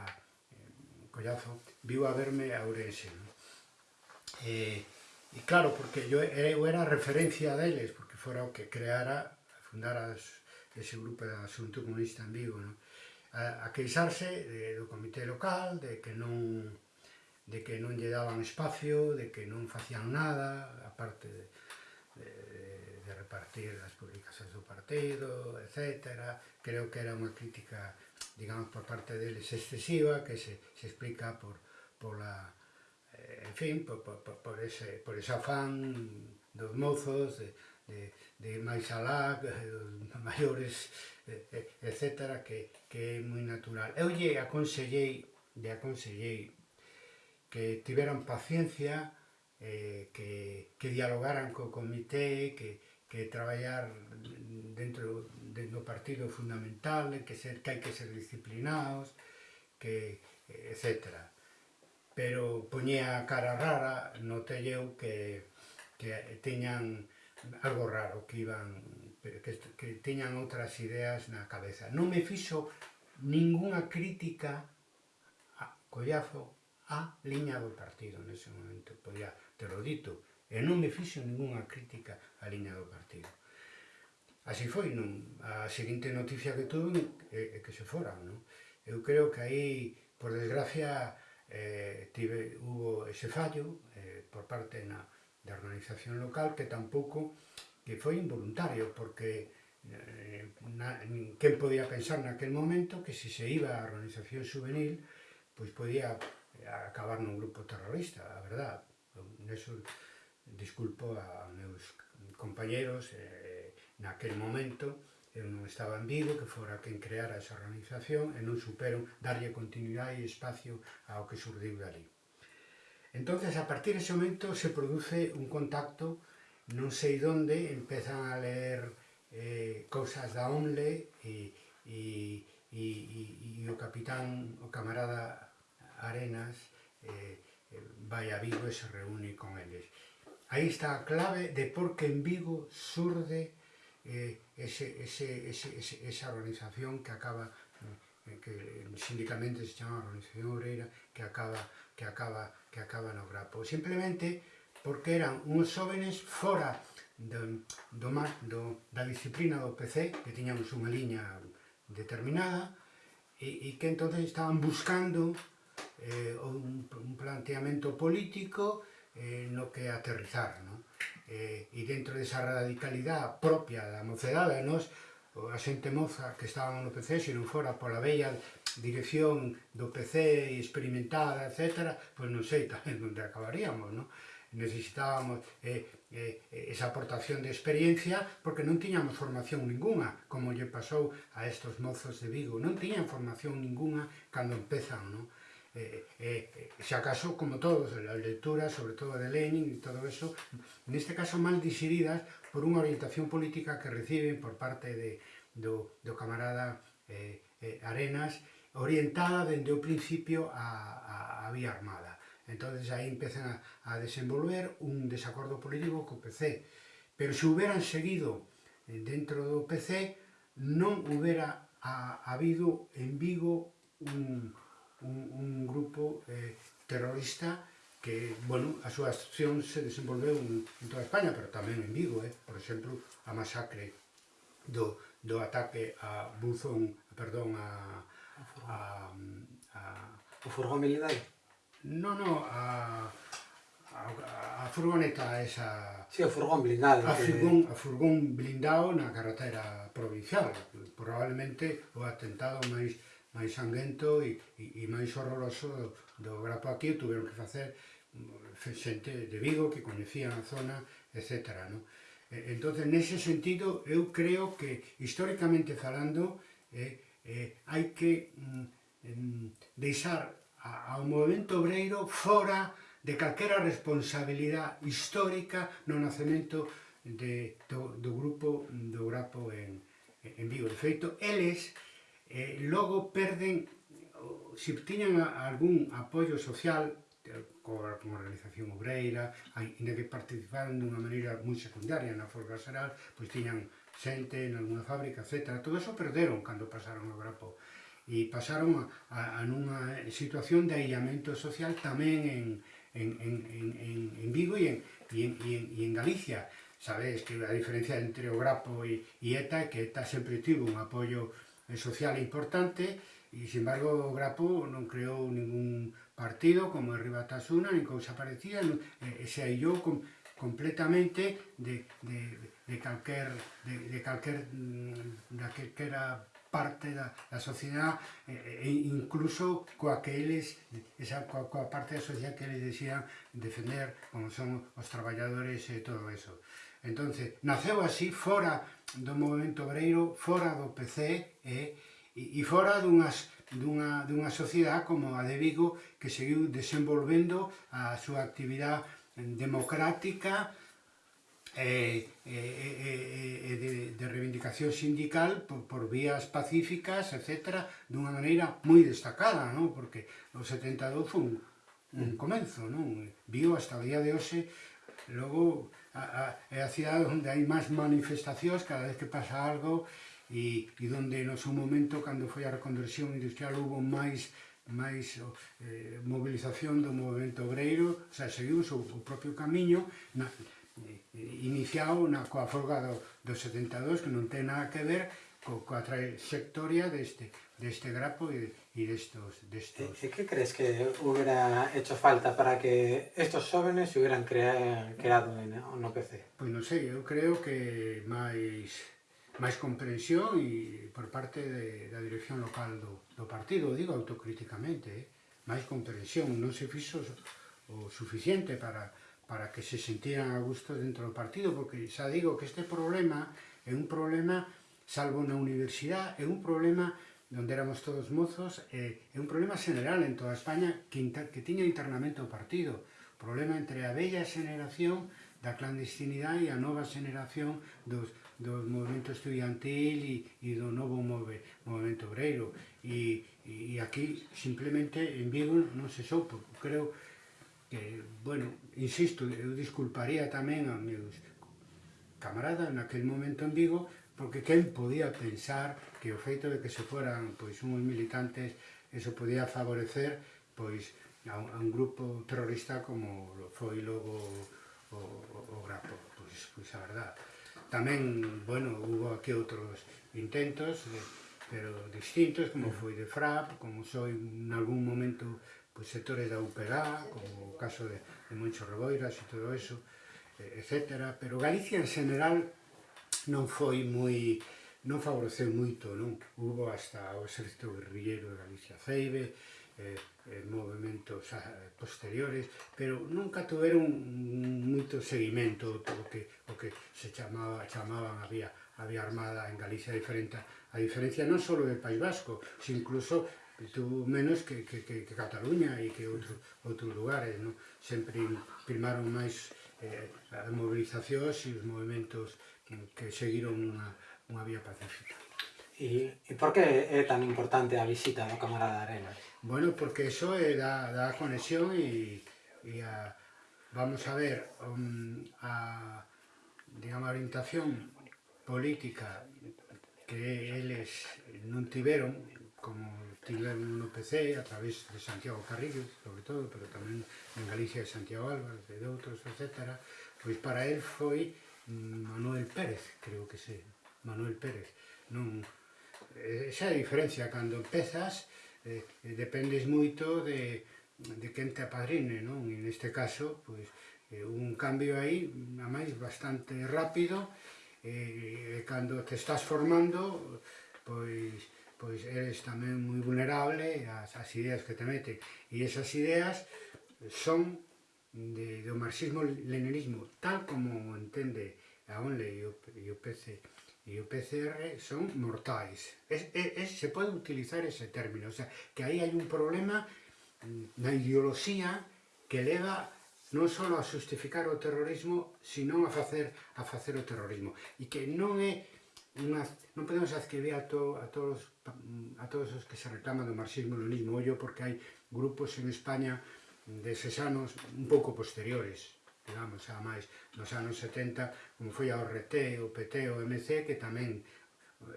eh, Collazo, viu a verme a Ourense. Non? Eh, E claro, porque eu era referencia deles, porque fora o que creara fundara ese grupo da Asunto Comunista en Vigo, no? a, a queixarse de, do comité local, de que non de que non lle daban espacio, de que non facían nada, aparte de, de, de repartir as publicacións do partido, etc. Creo que era unha crítica, digamos, por parte deles excesiva, que se, se explica por, por la, eh, en fin, por, por, por, ese, por ese afán dos mozos de, de de máis alá, maiores, etc., que, que é moi natural. Eu lle aconsellei, lle aconsellei que tiveran paciencia, eh, que, que dialogaran co comité, que, que traballar dentro, dentro do partido é fundamental, que, ser, que hai que ser disciplinados, que, etc. Pero poñía cara rara, notei eu que, que teñan algo raro, que iban que, que teñan outras ideas na cabeza. Non me fixo ningunha crítica a Collazo a liña do partido nese momento, pois podía te lo dito, e non me fixo ningunha crítica a liña do partido. Así foi, non? A seguinte noticia que tuve é, é que se foran, non? Eu creo que aí, por desgracia, eh, tive, hubo ese fallo eh, por parte na, da organización local que tampouco que foi involuntario, porque eh, na, quen podía pensar naquel momento que se se iba a organización juvenil, pois podía eh, acabar nun grupo terrorista, a verdad. Neso disculpo aos meus compañeros, eh, naquel momento eu non estaba en Vigo, que fora quen creara esa organización, e non superon darlle continuidade e espacio ao que surdiu dali. Entonces, a partir dese momento se produce un contacto, non sei donde, empezan a ler eh, cousas da ONLE e, e, e, e o capitán, o camarada Arenas eh, a Vigo e se reúne con eles. Aí está a clave de por que en Vigo surde eh, ese, ese, ese, ese, esa organización que acaba eh, que sindicalmente se chama Organización Obreira que acaba que acaba que acaba no grapo. Simplemente porque eran uns xóvenes fora do, do, do, da disciplina do PC, que tiñamos unha liña determinada, e, e que entonces estaban buscando eh, un, un planteamento político eh, no que aterrizar, ¿no? Eh, e dentro desa radicalidade propia da mocedade, nos a xente moza que estaban no PC, se non fora pola bella dirección do PC experimentada, etc., pois non sei tamén onde acabaríamos, non? necesitábamos eh, eh, esa aportación de experiencia porque non tiñamos formación ninguna, como lle pasou a estos mozos de Vigo. Non tiñan formación ninguna cando empezan, non? eh, eh, eh, eh xa acaso como todos, as lecturas, sobre todo de Lenin e todo eso, neste caso mal disiridas por unha orientación política que reciben por parte de, do, do camarada eh, eh, Arenas, orientada dende o principio a, a, a vía armada. entonces aí empezan a, a desenvolver un desacordo político co PC. Pero se hubieran seguido eh, dentro do PC, non hubiera a, habido en Vigo un, un, un grupo eh, terrorista que, bueno, a súa acción se desenvolveu en, en toda España, pero tamén en Vigo, eh? por exemplo, a masacre do, do ataque a Buzón, perdón, a... a, a, o furgón militar? No, no, a, a, a furgoneta esa... Sí, o furgón blindado. A furgón, que... a furgón blindado na carretera provincial. Probablemente o atentado máis máis sanguento e, e, e máis horroroso do, do Grapo aquí, tuveron que facer mm, xente de Vigo que coñecían a zona, etc. No? Entón, nese sentido, eu creo que, históricamente falando, eh, eh, hai que mm, deixar a, ao movimento obreiro fora de calquera responsabilidade histórica no nacemento de, do, do grupo do Grapo en, en Vigo. De feito, eles eh, logo perden, se tiñan algún apoio social, coa organización obreira, ainda que participaran de unha maneira moi secundaria na folga xeral, pois tiñan xente en alguna fábrica, etc. Todo eso perderon cando pasaron ao Grapo e pasaron a, a, a nunha situación de aillamento social tamén en, en, en, en, en Vigo e en, e en, e en, e en Galicia. Sabes que a diferencia entre o Grapo e, e ETA é que ETA sempre tivo un apoio social importante e, sin embargo, o Grapo non creou ningún partido como a Ribatasuna, nin cousa parecida, non, e, e se aillou com, completamente de, de, de calquer, de, de calquer, mm, da que era parte da, da sociedade e, e incluso coa que eles esa, coa, coa parte da sociedade que eles decían defender como son os traballadores e todo eso. Entonces, naceu así fora do movimento obreiro, fora do PC eh, e, e, e fora dunhas, dunha, dunha sociedade como a de Vigo que seguiu desenvolvendo a súa actividade democrática e, e, e, e de, de reivindicación sindical por, por vías pacíficas, etc., dunha maneira moi destacada, non? porque o 72 foi un, un mm. comenzo, non? viu hasta o día de hoxe, logo a, a, é a cidade onde hai máis manifestacións cada vez que pasa algo e, e onde no seu momento, cando foi a reconversión industrial, hubo máis máis eh, movilización do movimento obreiro, o sea, seguimos o, o propio camiño na, eh, iniciado na coa folga do, do 72, que non ten nada que ver co, coa trayectoria deste deste grapo e, e destos, destos... E que crees que hubiera hecho falta para que estos jóvenes se hubieran crea, creado en, no PC? Pois non sei, eu creo que máis máis comprensión e por parte de, da dirección local do, do partido, digo autocríticamente, eh? máis comprensión, non se fixo o suficiente para, para que se sintieran a gusto dentro do partido, porque xa digo que este problema é un problema, salvo na universidade, é un problema donde éramos todos mozos, eh, é un problema general en toda España que, inter, que tiña internamente o partido, problema entre a bella xeneración da clandestinidade e a nova xeneración dos, do movimento estudiantil e, e do novo move, movimento obreiro. E, e aquí, simplemente, en Vigo non se soupo. Creo que, bueno, insisto, eu disculparía tamén a meus camaradas naquel momento en Vigo porque quen podía pensar que o feito de que se foran pois uns militantes eso podía favorecer pois a un, a un grupo terrorista como foi logo o, o, o Grapo, pois, pois a verdad. Tamén, bueno, hubo aquí outros intentos, de, pero distintos, como foi de FRAP, como foi en algún momento pois, sectores da UPG, como o caso de, de Moncho Reboiras e todo eso, etc. Pero Galicia en general non foi moi non favoreceu moito, non? Hubo hasta o exército guerrillero de Galicia Ceibe, eh, eh, movimentos ah, posteriores, pero nunca tiveron moito seguimento o que, o que se chamaba, chamaban había había armada en Galicia diferente a diferencia non só do País Vasco, sino incluso tú menos que, que, que, que Cataluña e que outro, outros lugares, non? Sempre primaron máis eh, as movilizacións e os movimentos que seguiron unha, unha vía pacífica. E, e por que é tan importante a visita do camarada Arenas? Bueno, porque eso é da, da conexión e, e a, vamos a ver um, a, digamos, a orientación política que eles non tiveron, como tiveron no PC, a través de Santiago Carrillo, sobre todo, pero tamén en Galicia de Santiago Álvarez e de outros, etc., pois para él foi Mm, Manuel Pérez, creo que se, Manuel Pérez. Non, eh, esa é a diferencia, cando empezas, eh, dependes moito de, de quen te apadrine, non? E neste caso, pois, eh, un cambio aí, a máis, bastante rápido, eh, e, eh, cando te estás formando, pois, pois eres tamén moi vulnerable ás, ás ideas que te meten. E esas ideas son de, do marxismo-leninismo, tal como entende a ONLE e o, e o PC e o PCR son mortais. Es, es, es, se pode utilizar ese término, o sea, que aí hai un problema na ideoloxía que leva non só a justificar o terrorismo, sino a facer a facer o terrorismo. E que non é unha, podemos adquirir a, to, a, todos, a todos os que se reclaman do marxismo-leninismo, ollo porque hai grupos en España deses anos un pouco posteriores, digamos, xa máis nos anos 70, como foi a ORT, o PT, o MC, que tamén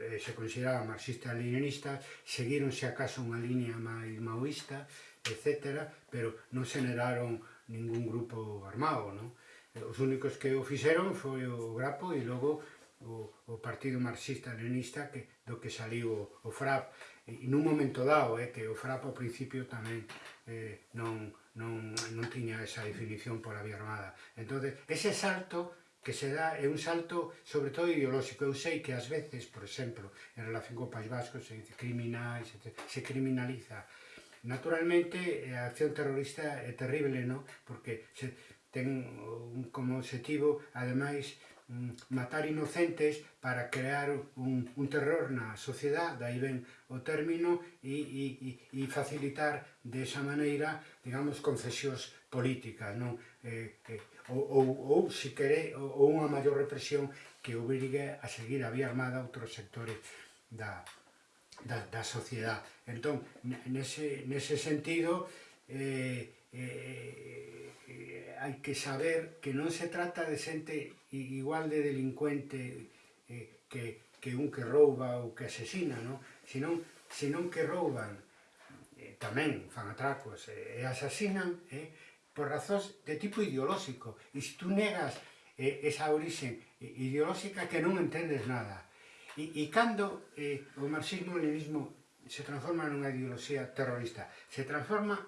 eh, se consideraba marxista-leninista, seguironse acaso unha línea máis maoísta, etc., pero non generaron ningún grupo armado, non? Eh, os únicos que o fixeron foi o Grapo e logo o, o Partido Marxista-Leninista que, do que saliu o, o FRAP. E nun momento dado, eh, que o FRAP ao principio tamén eh, non, non, non tiña esa definición pola vía armada. Entón, ese salto que se dá é un salto sobre todo ideolóxico. Eu sei que ás veces, por exemplo, en relación co País Vasco, se dice criminais, se criminaliza. Naturalmente, a acción terrorista é terrible, non? Porque se ten un, como objetivo, ademais, Mm, matar inocentes para crear un, un terror na sociedade, daí ben o término, e, e, e facilitar de esa maneira, digamos, concesións políticas, non? Eh, que, ou, ou, ou, se quere, ou unha maior represión que obrigue a seguir a vía armada outros sectores da, da, da sociedade. Entón, nese, nese sentido, eh, eh, eh, hai que saber que non se trata de xente igual de delincuente eh, que, que un que rouba ou que asesina, non? Senón, senón que rouban, eh, tamén fan atracos eh, e asasinan eh, por razóns de tipo ideolóxico. E se tú negas eh, esa orixe ideolóxica que non entendes nada. E, e cando eh, o marxismo-leninismo se transforma nunha ideoloxía terrorista, se transforma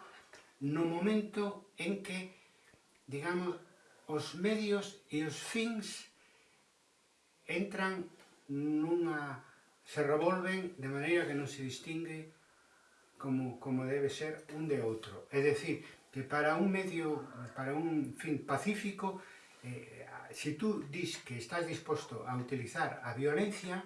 no momento en que, digamos, os medios e os fins entran nunha... se revolven de maneira que non se distingue como, como debe ser un de outro. É dicir, que para un medio, para un fin pacífico, eh, se tú dis que estás disposto a utilizar a violencia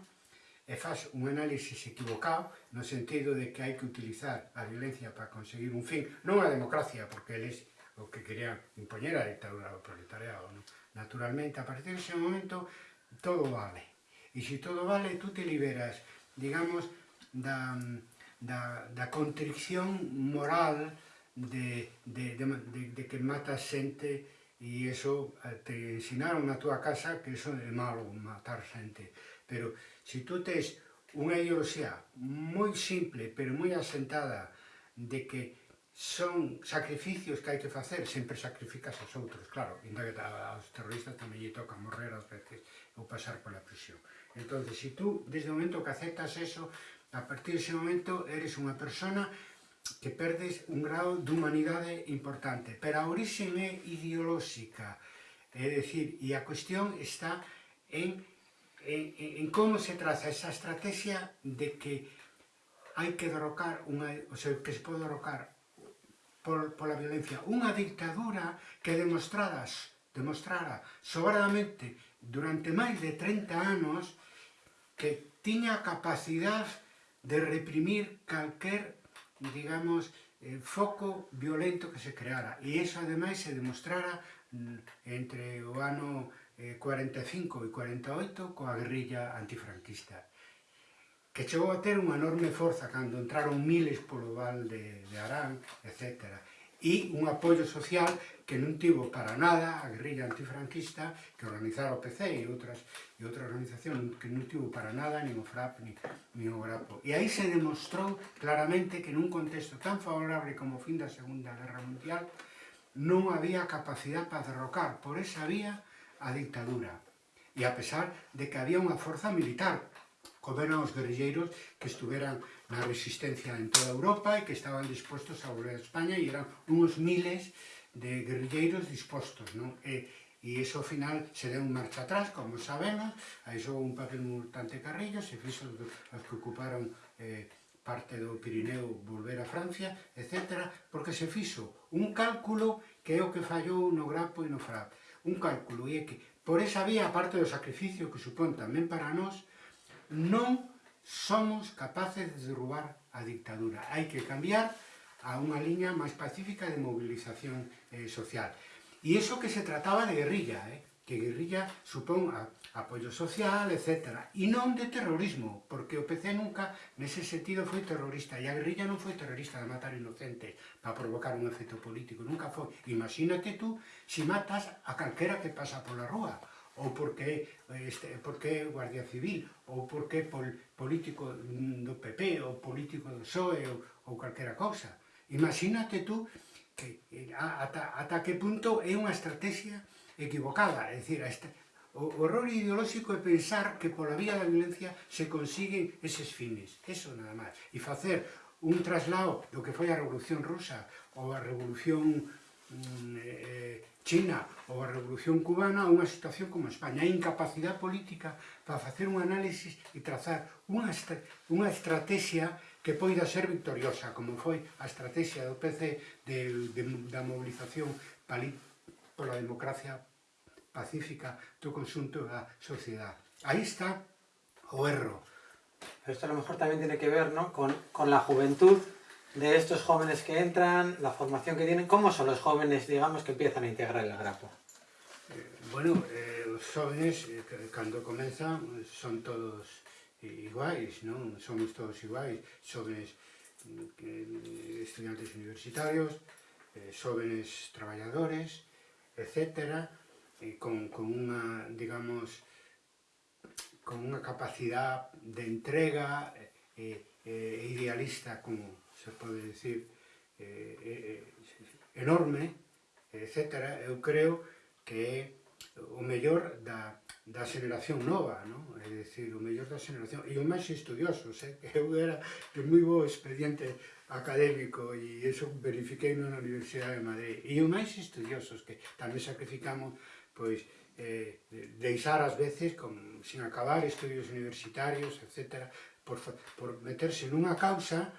e faz un análisis equivocado, no sentido de que hai que utilizar a violencia para conseguir un fin, non a democracia, porque eles o que querían impoñer a dictadura do proletariado. Non? Naturalmente, a partir dese momento, todo vale. E se todo vale, tú te liberas, digamos, da, da, da contrición moral de, de, de, de, de que matas xente e eso eh, te ensinaron na túa casa que eso é malo matar xente. Pero se tú tes unha ideoloxía moi simple, pero moi asentada, de que son sacrificios que hai que facer, sempre sacrificas aos outros, claro, entón, ainda que aos terroristas tamén lle toca morrer ás veces ou pasar pola prisión. Entón, se tú, desde o momento que aceptas eso, a partir dese momento eres unha persona que perdes un grado de humanidade importante, pero a orixe é ideolóxica, é dicir, e a cuestión está en en, en como se traza esa estrategia de que hai que derrocar, unha, o sea, que se pode derrocar por, pola violencia unha dictadura que demostradas, demostrara sobradamente durante máis de 30 anos que tiña capacidade de reprimir calquer, digamos, eh, foco violento que se creara. E iso, ademais, se demostrara mm, entre o ano 45 e 48 coa guerrilla antifranquista que chegou a ter unha enorme forza cando entraron miles polo val de, de Arán, etc. E un apoio social que non tivo para nada a guerrilla antifranquista que organizara o PC e outras e outra organización que non tivo para nada nin o FRAP nin, nin o GRAPO. E aí se demostrou claramente que nun contexto tan favorable como o fin da Segunda Guerra Mundial non había capacidade para derrocar por esa vía a dictadura. E a pesar de que había unha forza militar, como eran os guerrilleiros que estuveran na resistencia en toda Europa e que estaban dispostos a volver a España e eran unos miles de guerrilleiros dispostos, non? E, e iso ao final se deu un marcha atrás, como sabemos, aí xogou un papel importante Carrillo, se fixo os que ocuparon eh, parte do Pirineo volver a Francia, etc., porque se fixo un cálculo que é o que fallou no Grapo e no FRAP un cálculo e é que por esa vía, aparte do sacrificio que supón tamén para nós, non somos capaces de derrubar a dictadura. Hai que cambiar a unha liña máis pacífica de movilización eh, social. E iso que se trataba de guerrilla, eh? que guerrilla supón a, apoio social, etc. E non de terrorismo, porque o PC Nese sentido foi terrorista, e a guerrilla non foi terrorista de matar inocentes para provocar un efecto político, nunca foi. Imagínate tú si matas a calquera que pasa pola rúa, ou porque este, porque Guardia Civil, ou porque pol, político do PP, ou político do PSOE, ou, ou calquera cousa. Imagínate tú que eh, ata, ata que punto é unha estrategia equivocada, é dicir, a, esta, O horror ideolóxico é pensar que pola vía da violencia se consiguen eses fines. Eso nada máis. E facer un traslado do que foi a Revolución Rusa ou a Revolución mm, eh, China ou a Revolución Cubana a unha situación como España. A incapacidade política para facer un análisis e trazar unha, unha estrategia que poida ser victoriosa, como foi a estrategia do PC de, de, da mobilización pola democracia pacífica do consunto da sociedade. Aí está o erro. Esto a lo mejor también tiene que ver ¿no? con, con la juventud de estos jóvenes que entran, la formación que tienen. ¿Cómo son los jóvenes, digamos, que empiezan a integrar el grapo? Eh, bueno, eh, os jóvenes, eh, cando comenzan, son todos iguais, non? Somos todos iguais, xóvenes mm, estudiantes universitarios, eh, xóvenes traballadores, e con, con unha, digamos, con unha capacidade de entrega eh, eh, idealista, como se pode decir, eh, eh, enorme, etc. Eu creo que é o mellor da, da xeración nova, non? É dicir, o mellor da xeración, e o máis estudioso, eh? que eu era de moi bo expediente académico e iso verifiquei na Universidade de Madrid, e o máis estudiosos, que tamén sacrificamos pois eh, deixar ás veces, con, sin acabar estudios universitarios, etc., por, por meterse nunha causa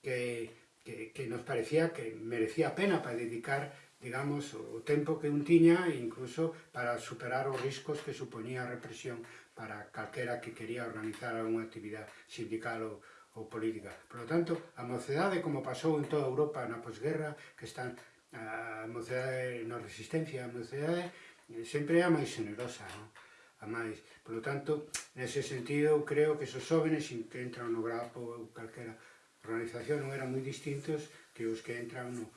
que, que, que nos parecía que merecía a pena para dedicar digamos, o tempo que un tiña, incluso para superar os riscos que supoñía a represión para calquera que quería organizar unha actividade sindical ou, ou política. Por lo tanto, a mocedade, como pasou en toda Europa na posguerra, que están a mocedade na resistencia, a mocedade Eh, sempre é a máis generosa, non? a máis. Por lo tanto, nese sentido, eu creo que esos jóvenes que entran no grapo ou calquera organización non eran moi distintos que os que entran no,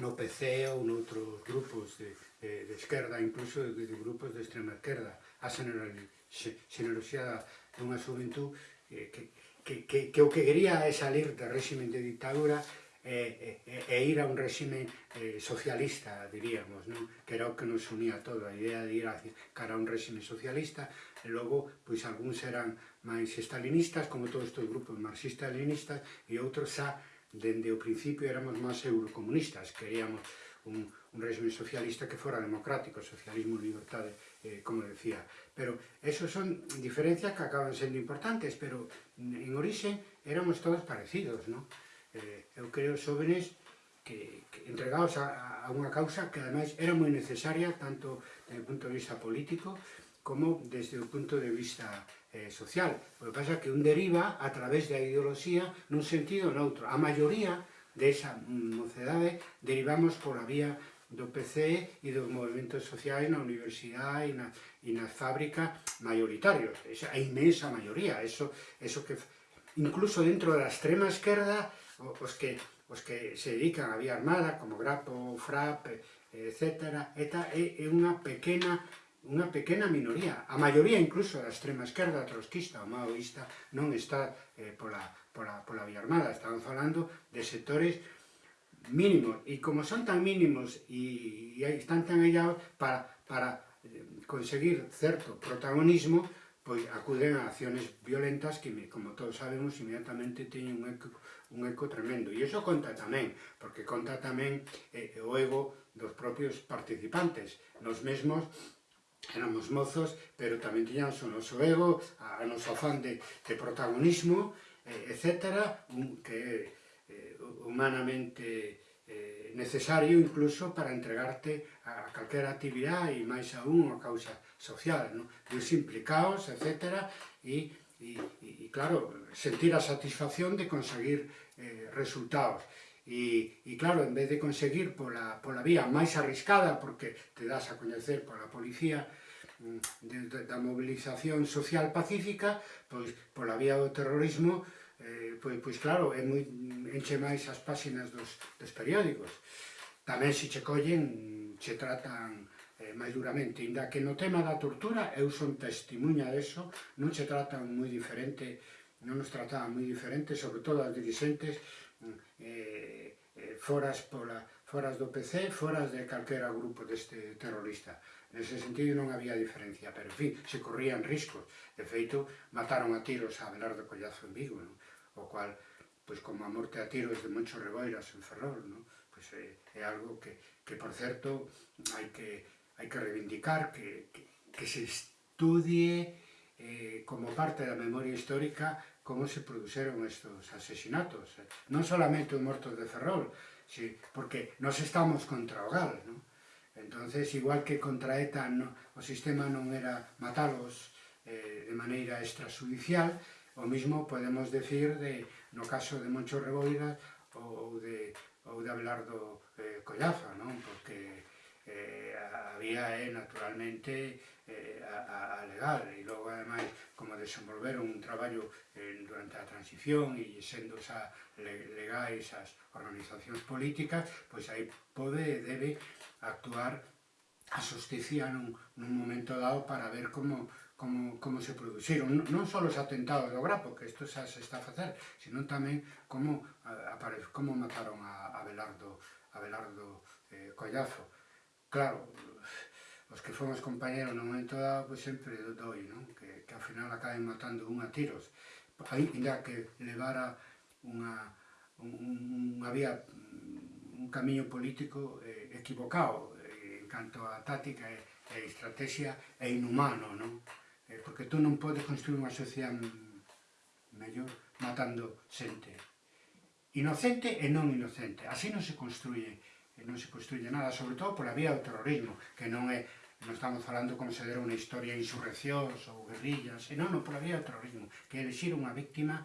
no PC ou noutros grupos de, de, de esquerda, incluso de, de grupos de extrema esquerda. A generosidade dunha xuventud eh, que, que, que, que o que quería é salir do régimen de dictadura e, e, e ir a un réxime eh, socialista, diríamos, non? que era o que nos unía todo, a idea de ir a, cara a un régimen socialista, e logo, pois, algúns eran máis estalinistas, como todos estes grupos marxistas-leninistas, e outros xa, dende o principio, éramos máis eurocomunistas, queríamos un, un régimen socialista que fora democrático, socialismo, libertade, eh, como decía. Pero esos son diferencias que acaban sendo importantes, pero en orixe éramos todos parecidos, non? eh, eu creo, xóvenes que, que entregados a, a unha causa que ademais era moi necesaria tanto desde o punto de vista político como desde o punto de vista eh, social. O que pasa é que un deriva a través da ideoloxía nun sentido ou noutro. A maioría desa mm, mocedade derivamos pola vía do PC e dos movimentos sociais na universidade e, na, e nas fábricas maioritarios. Esa, a inmensa maioría. Eso, eso que, incluso dentro da extrema esquerda, os que, os que se dedican a vía armada, como Grapo, Frap, eh, etc. ETA é unha pequena unha pequena minoría, a maioría incluso da extrema esquerda, trotskista ou maoísta, non está eh, pola, pola, pola vía armada, estamos falando de sectores mínimos, e como son tan mínimos e, e están tan hallados para, para eh, conseguir certo protagonismo, pois acuden a acciones violentas que, como todos sabemos, inmediatamente teñen un eco un eco tremendo. E iso conta tamén, porque conta tamén eh, eh, o ego dos propios participantes. Nos mesmos éramos mozos, pero tamén tiñamos o noso ego, a, a noso afán de, de protagonismo, eh, etc., un, que é eh, humanamente eh, necesario incluso para entregarte a, calquera actividade e máis aún a causa social, non? Dos implicados, etc., e e, e, claro, sentir a satisfacción de conseguir eh, resultados. E, e claro, en vez de conseguir pola, pola vía máis arriscada, porque te das a coñecer pola policía, mm, de, de, da movilización social pacífica, pois pola vía do terrorismo, eh, pois, pois claro, é moi, enche máis as páxinas dos, dos periódicos. Tamén se che collen, che tratan eh, máis duramente, inda que no tema da tortura, eu son testimuña deso, non se tratan moi diferente non nos trataban moi diferente, sobre todo as dirigentes eh, eh, foras, pola, foras do PC, foras de calquera grupo deste terrorista. Nese sentido non había diferencia, pero en fin, se corrían riscos. De feito, mataron a tiros a Abelardo Collazo en Vigo, non? o cual, pois como a morte a tiros de Moncho Reboiras en Ferrol, non? Pois é, é algo que, que, por certo, hai que, hai que reivindicar, que, que, que se estudie eh, como parte da memoria histórica como se produceron estos asesinatos. Eh? Non solamente os mortos de Ferrol, si, porque nos estamos contra o GAL, non? entonces igual que contra ETA no, o sistema non era matalos eh, de maneira extrajudicial, o mismo podemos decir de, no caso de Moncho Reboira ou, de, ou de Abelardo eh, Collazo, non? porque eh, había eh, naturalmente eh, a, a legal, ademais, como desenvolveron un traballo eh, durante a transición e sendo xa legais as organizacións políticas, pois aí pode e debe actuar a justicia nun, nun momento dado para ver como, como, como se produciron Non só os atentados do Grapo, que isto xa se está a facer, sino tamén como, a, como mataron a, a Belardo, a Belardo eh, Collazo. Claro, os que fomos compañeros no momento dado, pois sempre doi, non? Que que, ao final acaben matando unha tiros. Ainda que levara unha, un, unha vía, un camiño político eh, equivocado eh, en canto a táctica e, e estrategia é inhumano, non? Eh, porque tú non podes construir unha sociedade mellor matando xente. Inocente e non inocente. Así non se construye non se construye nada, sobre todo pola vía do terrorismo, que non é non estamos falando como se dera unha historia de insurreccións ou guerrillas, senón non, pola vía do terrorismo, que é unha víctima,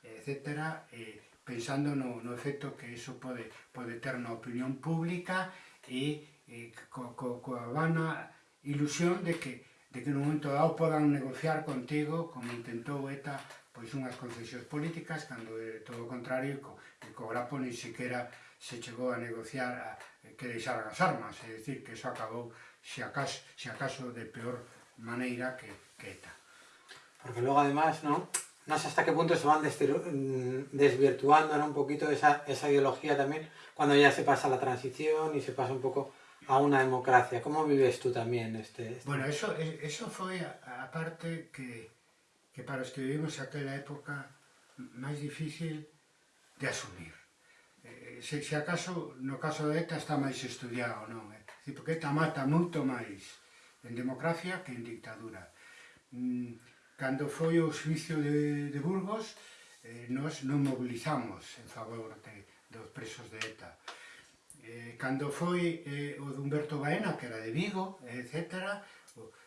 etc., eh, pensando no, no efecto que iso pode, pode ter na opinión pública e eh, co, co, coa vana ilusión de que, de que no momento dado podan negociar contigo, como intentou ETA, pois unhas concesións políticas, cando de todo o contrario, co, e co Grapo ni siquiera se chegou a negociar a, que deixaran as armas, é dicir, que iso acabou se acaso, se acaso de peor maneira que, que ETA. Porque logo, además, ¿no? no sé hasta qué punto se van mm, desvirtuando ¿no? un poquito esa, esa ideología también cuando ya se pasa la transición y se pasa un poco a una democracia. ¿Cómo vives tú también este...? este... Bueno, eso, eso foi a, a parte que, que para os que vivimos aquela época máis difícil de asumir. Eh, eh se, se acaso, no caso de ETA está máis estudiado, non? Eh? porque esta mata moito máis en democracia que en dictadura. Mm, cando foi o suicio de, de Burgos, eh, nós non mobilizamos en favor de, dos presos de ETA. Eh, cando foi eh, o de Humberto Baena, que era de Vigo, etc.,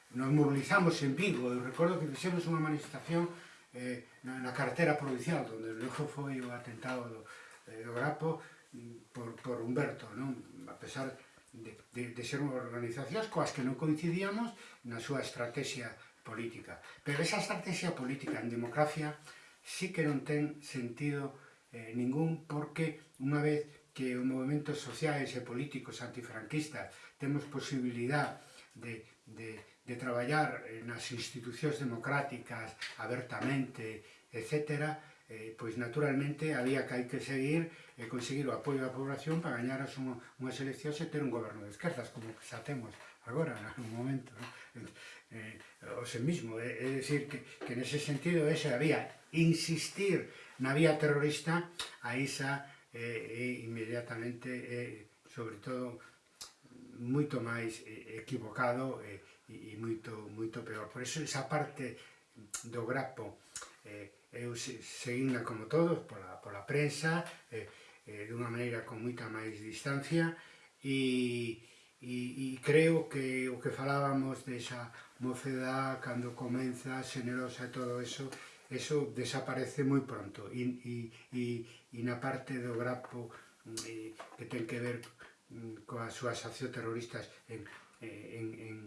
nos mobilizamos en Vigo. Eu recordo que fixemos unha manifestación eh, na, na carretera provincial, onde logo foi o atentado do, eh, do Grapo, mm, por, por Humberto, non? a pesar de, de, de ser organizacións coas que non coincidíamos na súa estrategia política. Pero esa estrategia política en democracia sí que non ten sentido eh, ningún porque unha vez que os movimentos sociais e políticos antifranquistas temos posibilidad de, de, de traballar eh, nas institucións democráticas abertamente, etcétera, eh, pois naturalmente había que hai que seguir e eh, conseguir o apoio da población para gañar as unha, unhas eleccións e ter un goberno de esquerdas, como xa temos agora, no momento. ¿no? Eh, o se mismo, eh, é, é decir, que, que nese sentido esa había insistir na vía terrorista a esa eh, eh inmediatamente, eh, sobre todo, moito máis eh, equivocado eh, e, e moito, moito peor. Por eso esa parte do grapo eh, eu seguinda como todos pola, pola prensa eh, eh, dunha maneira con moita máis distancia e, e, e creo que o que falábamos desa mocedad cando comeza xenerosa e todo eso eso desaparece moi pronto. E, e, e, e na parte do grapo eh, que ten que ver mm, coas súas accións terroristas en, eh, en, en,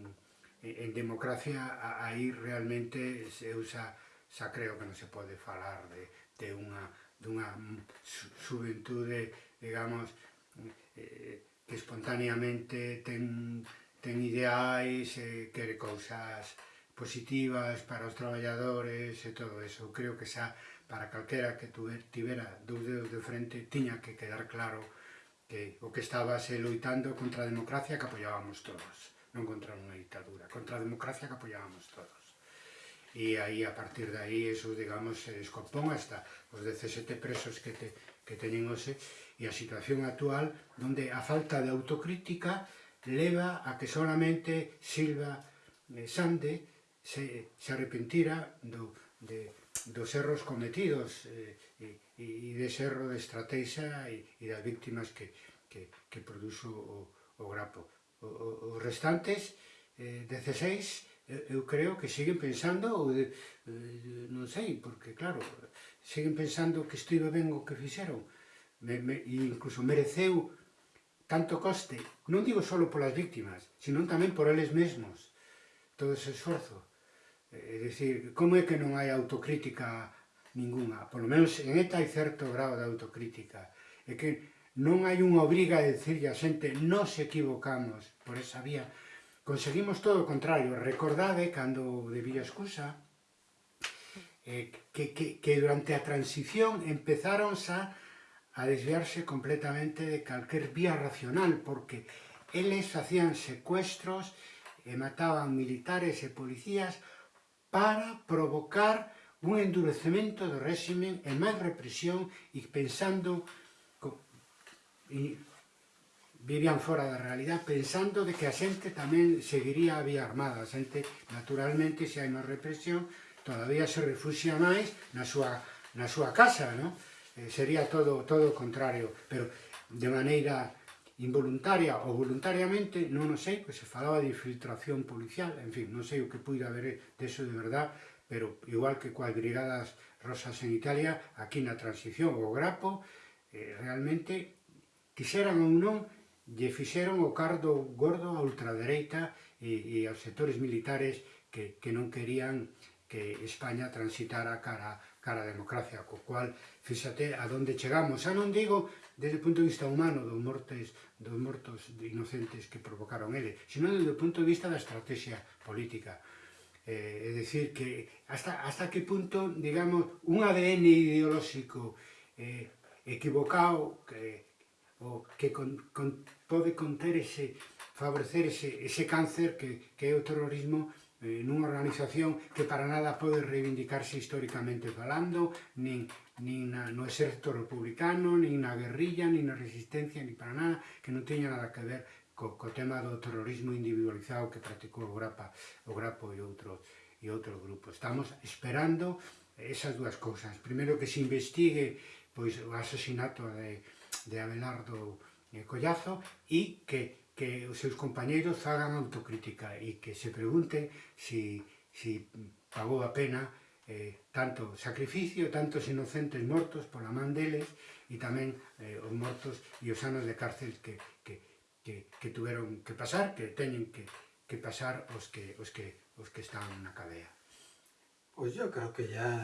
en democracia aí realmente se usa xa creo que non se pode falar de, de unha, dunha xuventude, digamos, eh, que espontaneamente ten, ten ideais, eh, quere cousas positivas para os traballadores e todo eso. Creo que xa para calquera que tivera dous dedos de frente tiña que quedar claro que o que estaba se loitando contra a democracia que apoiábamos todos, non contra unha ditadura, contra a democracia que apoiábamos todos e aí a partir de aí eso, digamos, se descompón hasta os 17 presos que, te, que teñen hoxe e a situación actual onde a falta de autocrítica leva a que solamente Silva eh, Sande se, se arrepentira do, de, dos erros cometidos eh, e, e dese erro de estrategia e, e das víctimas que, que, que produzo o, o grapo. O, o, os restantes, eh, 16, Eh, eu creo que siguen pensando, ou de, non sei, porque claro, siguen pensando que estive ben o que fixeron, me, me, incluso mereceu tanto coste, non digo só polas víctimas, sino tamén por eles mesmos, todo ese esforzo. É dicir, como é que non hai autocrítica ninguna? Por lo menos en ETA hai certo grado de autocrítica. É que non hai unha obriga de decirle a xente, nos equivocamos por esa vía, Conseguimos todo o contrario. Recordade, cando de Villa Escusa, eh, que, que, que durante a transición empezaron a, a desviarse completamente de calquer vía racional, porque eles facían secuestros e mataban militares e policías para provocar un endurecemento do réximen e máis represión e pensando co, e vivían fora da realidade pensando de que a xente tamén seguiría a vía armada. A xente, naturalmente, se hai máis represión, todavía se refugia máis na súa, na súa casa, non? Eh, sería todo, todo o contrario, pero de maneira involuntaria ou voluntariamente, non o sei, pois se falaba de infiltración policial, en fin, non sei o que puida haber deso de verdad, pero igual que coas brigadas rosas en Italia, aquí na transición o grapo, eh, realmente, quixeran ou non, lle fixeron o cardo gordo a ultradereita e, e aos sectores militares que, que non querían que España transitara cara, cara a democracia, co cual, fíxate a donde chegamos. Xa non digo desde o punto de vista humano dos mortes dos mortos inocentes que provocaron ele, sino desde o punto de vista da estrategia política. Eh, é dicir, que hasta, hasta que punto, digamos, un ADN ideolóxico eh, equivocado que o que con, con, pode conter ese, favorecer ese, ese cáncer que, que é o terrorismo eh, nunha organización que para nada pode reivindicarse históricamente falando, nin, nin na, no exército republicano, nin na guerrilla, nin na resistencia, nin para nada, que non teña nada que ver co, co tema do terrorismo individualizado que practicou o Grapa, o Grapo e outros e outro grupo. Estamos esperando esas dúas cousas. Primeiro que se investigue pois o asesinato de, de Abelardo eh, Collazo e que, que os seus compañeiros fagan autocrítica e que se pregunte si, si pagou a pena eh, tanto sacrificio, tantos inocentes mortos pola man deles e tamén eh, os mortos e os anos de cárcel que, que, que, que tuveron que pasar, que teñen que, que pasar os que, os que, os que están na cadea. Pois pues eu creo que ya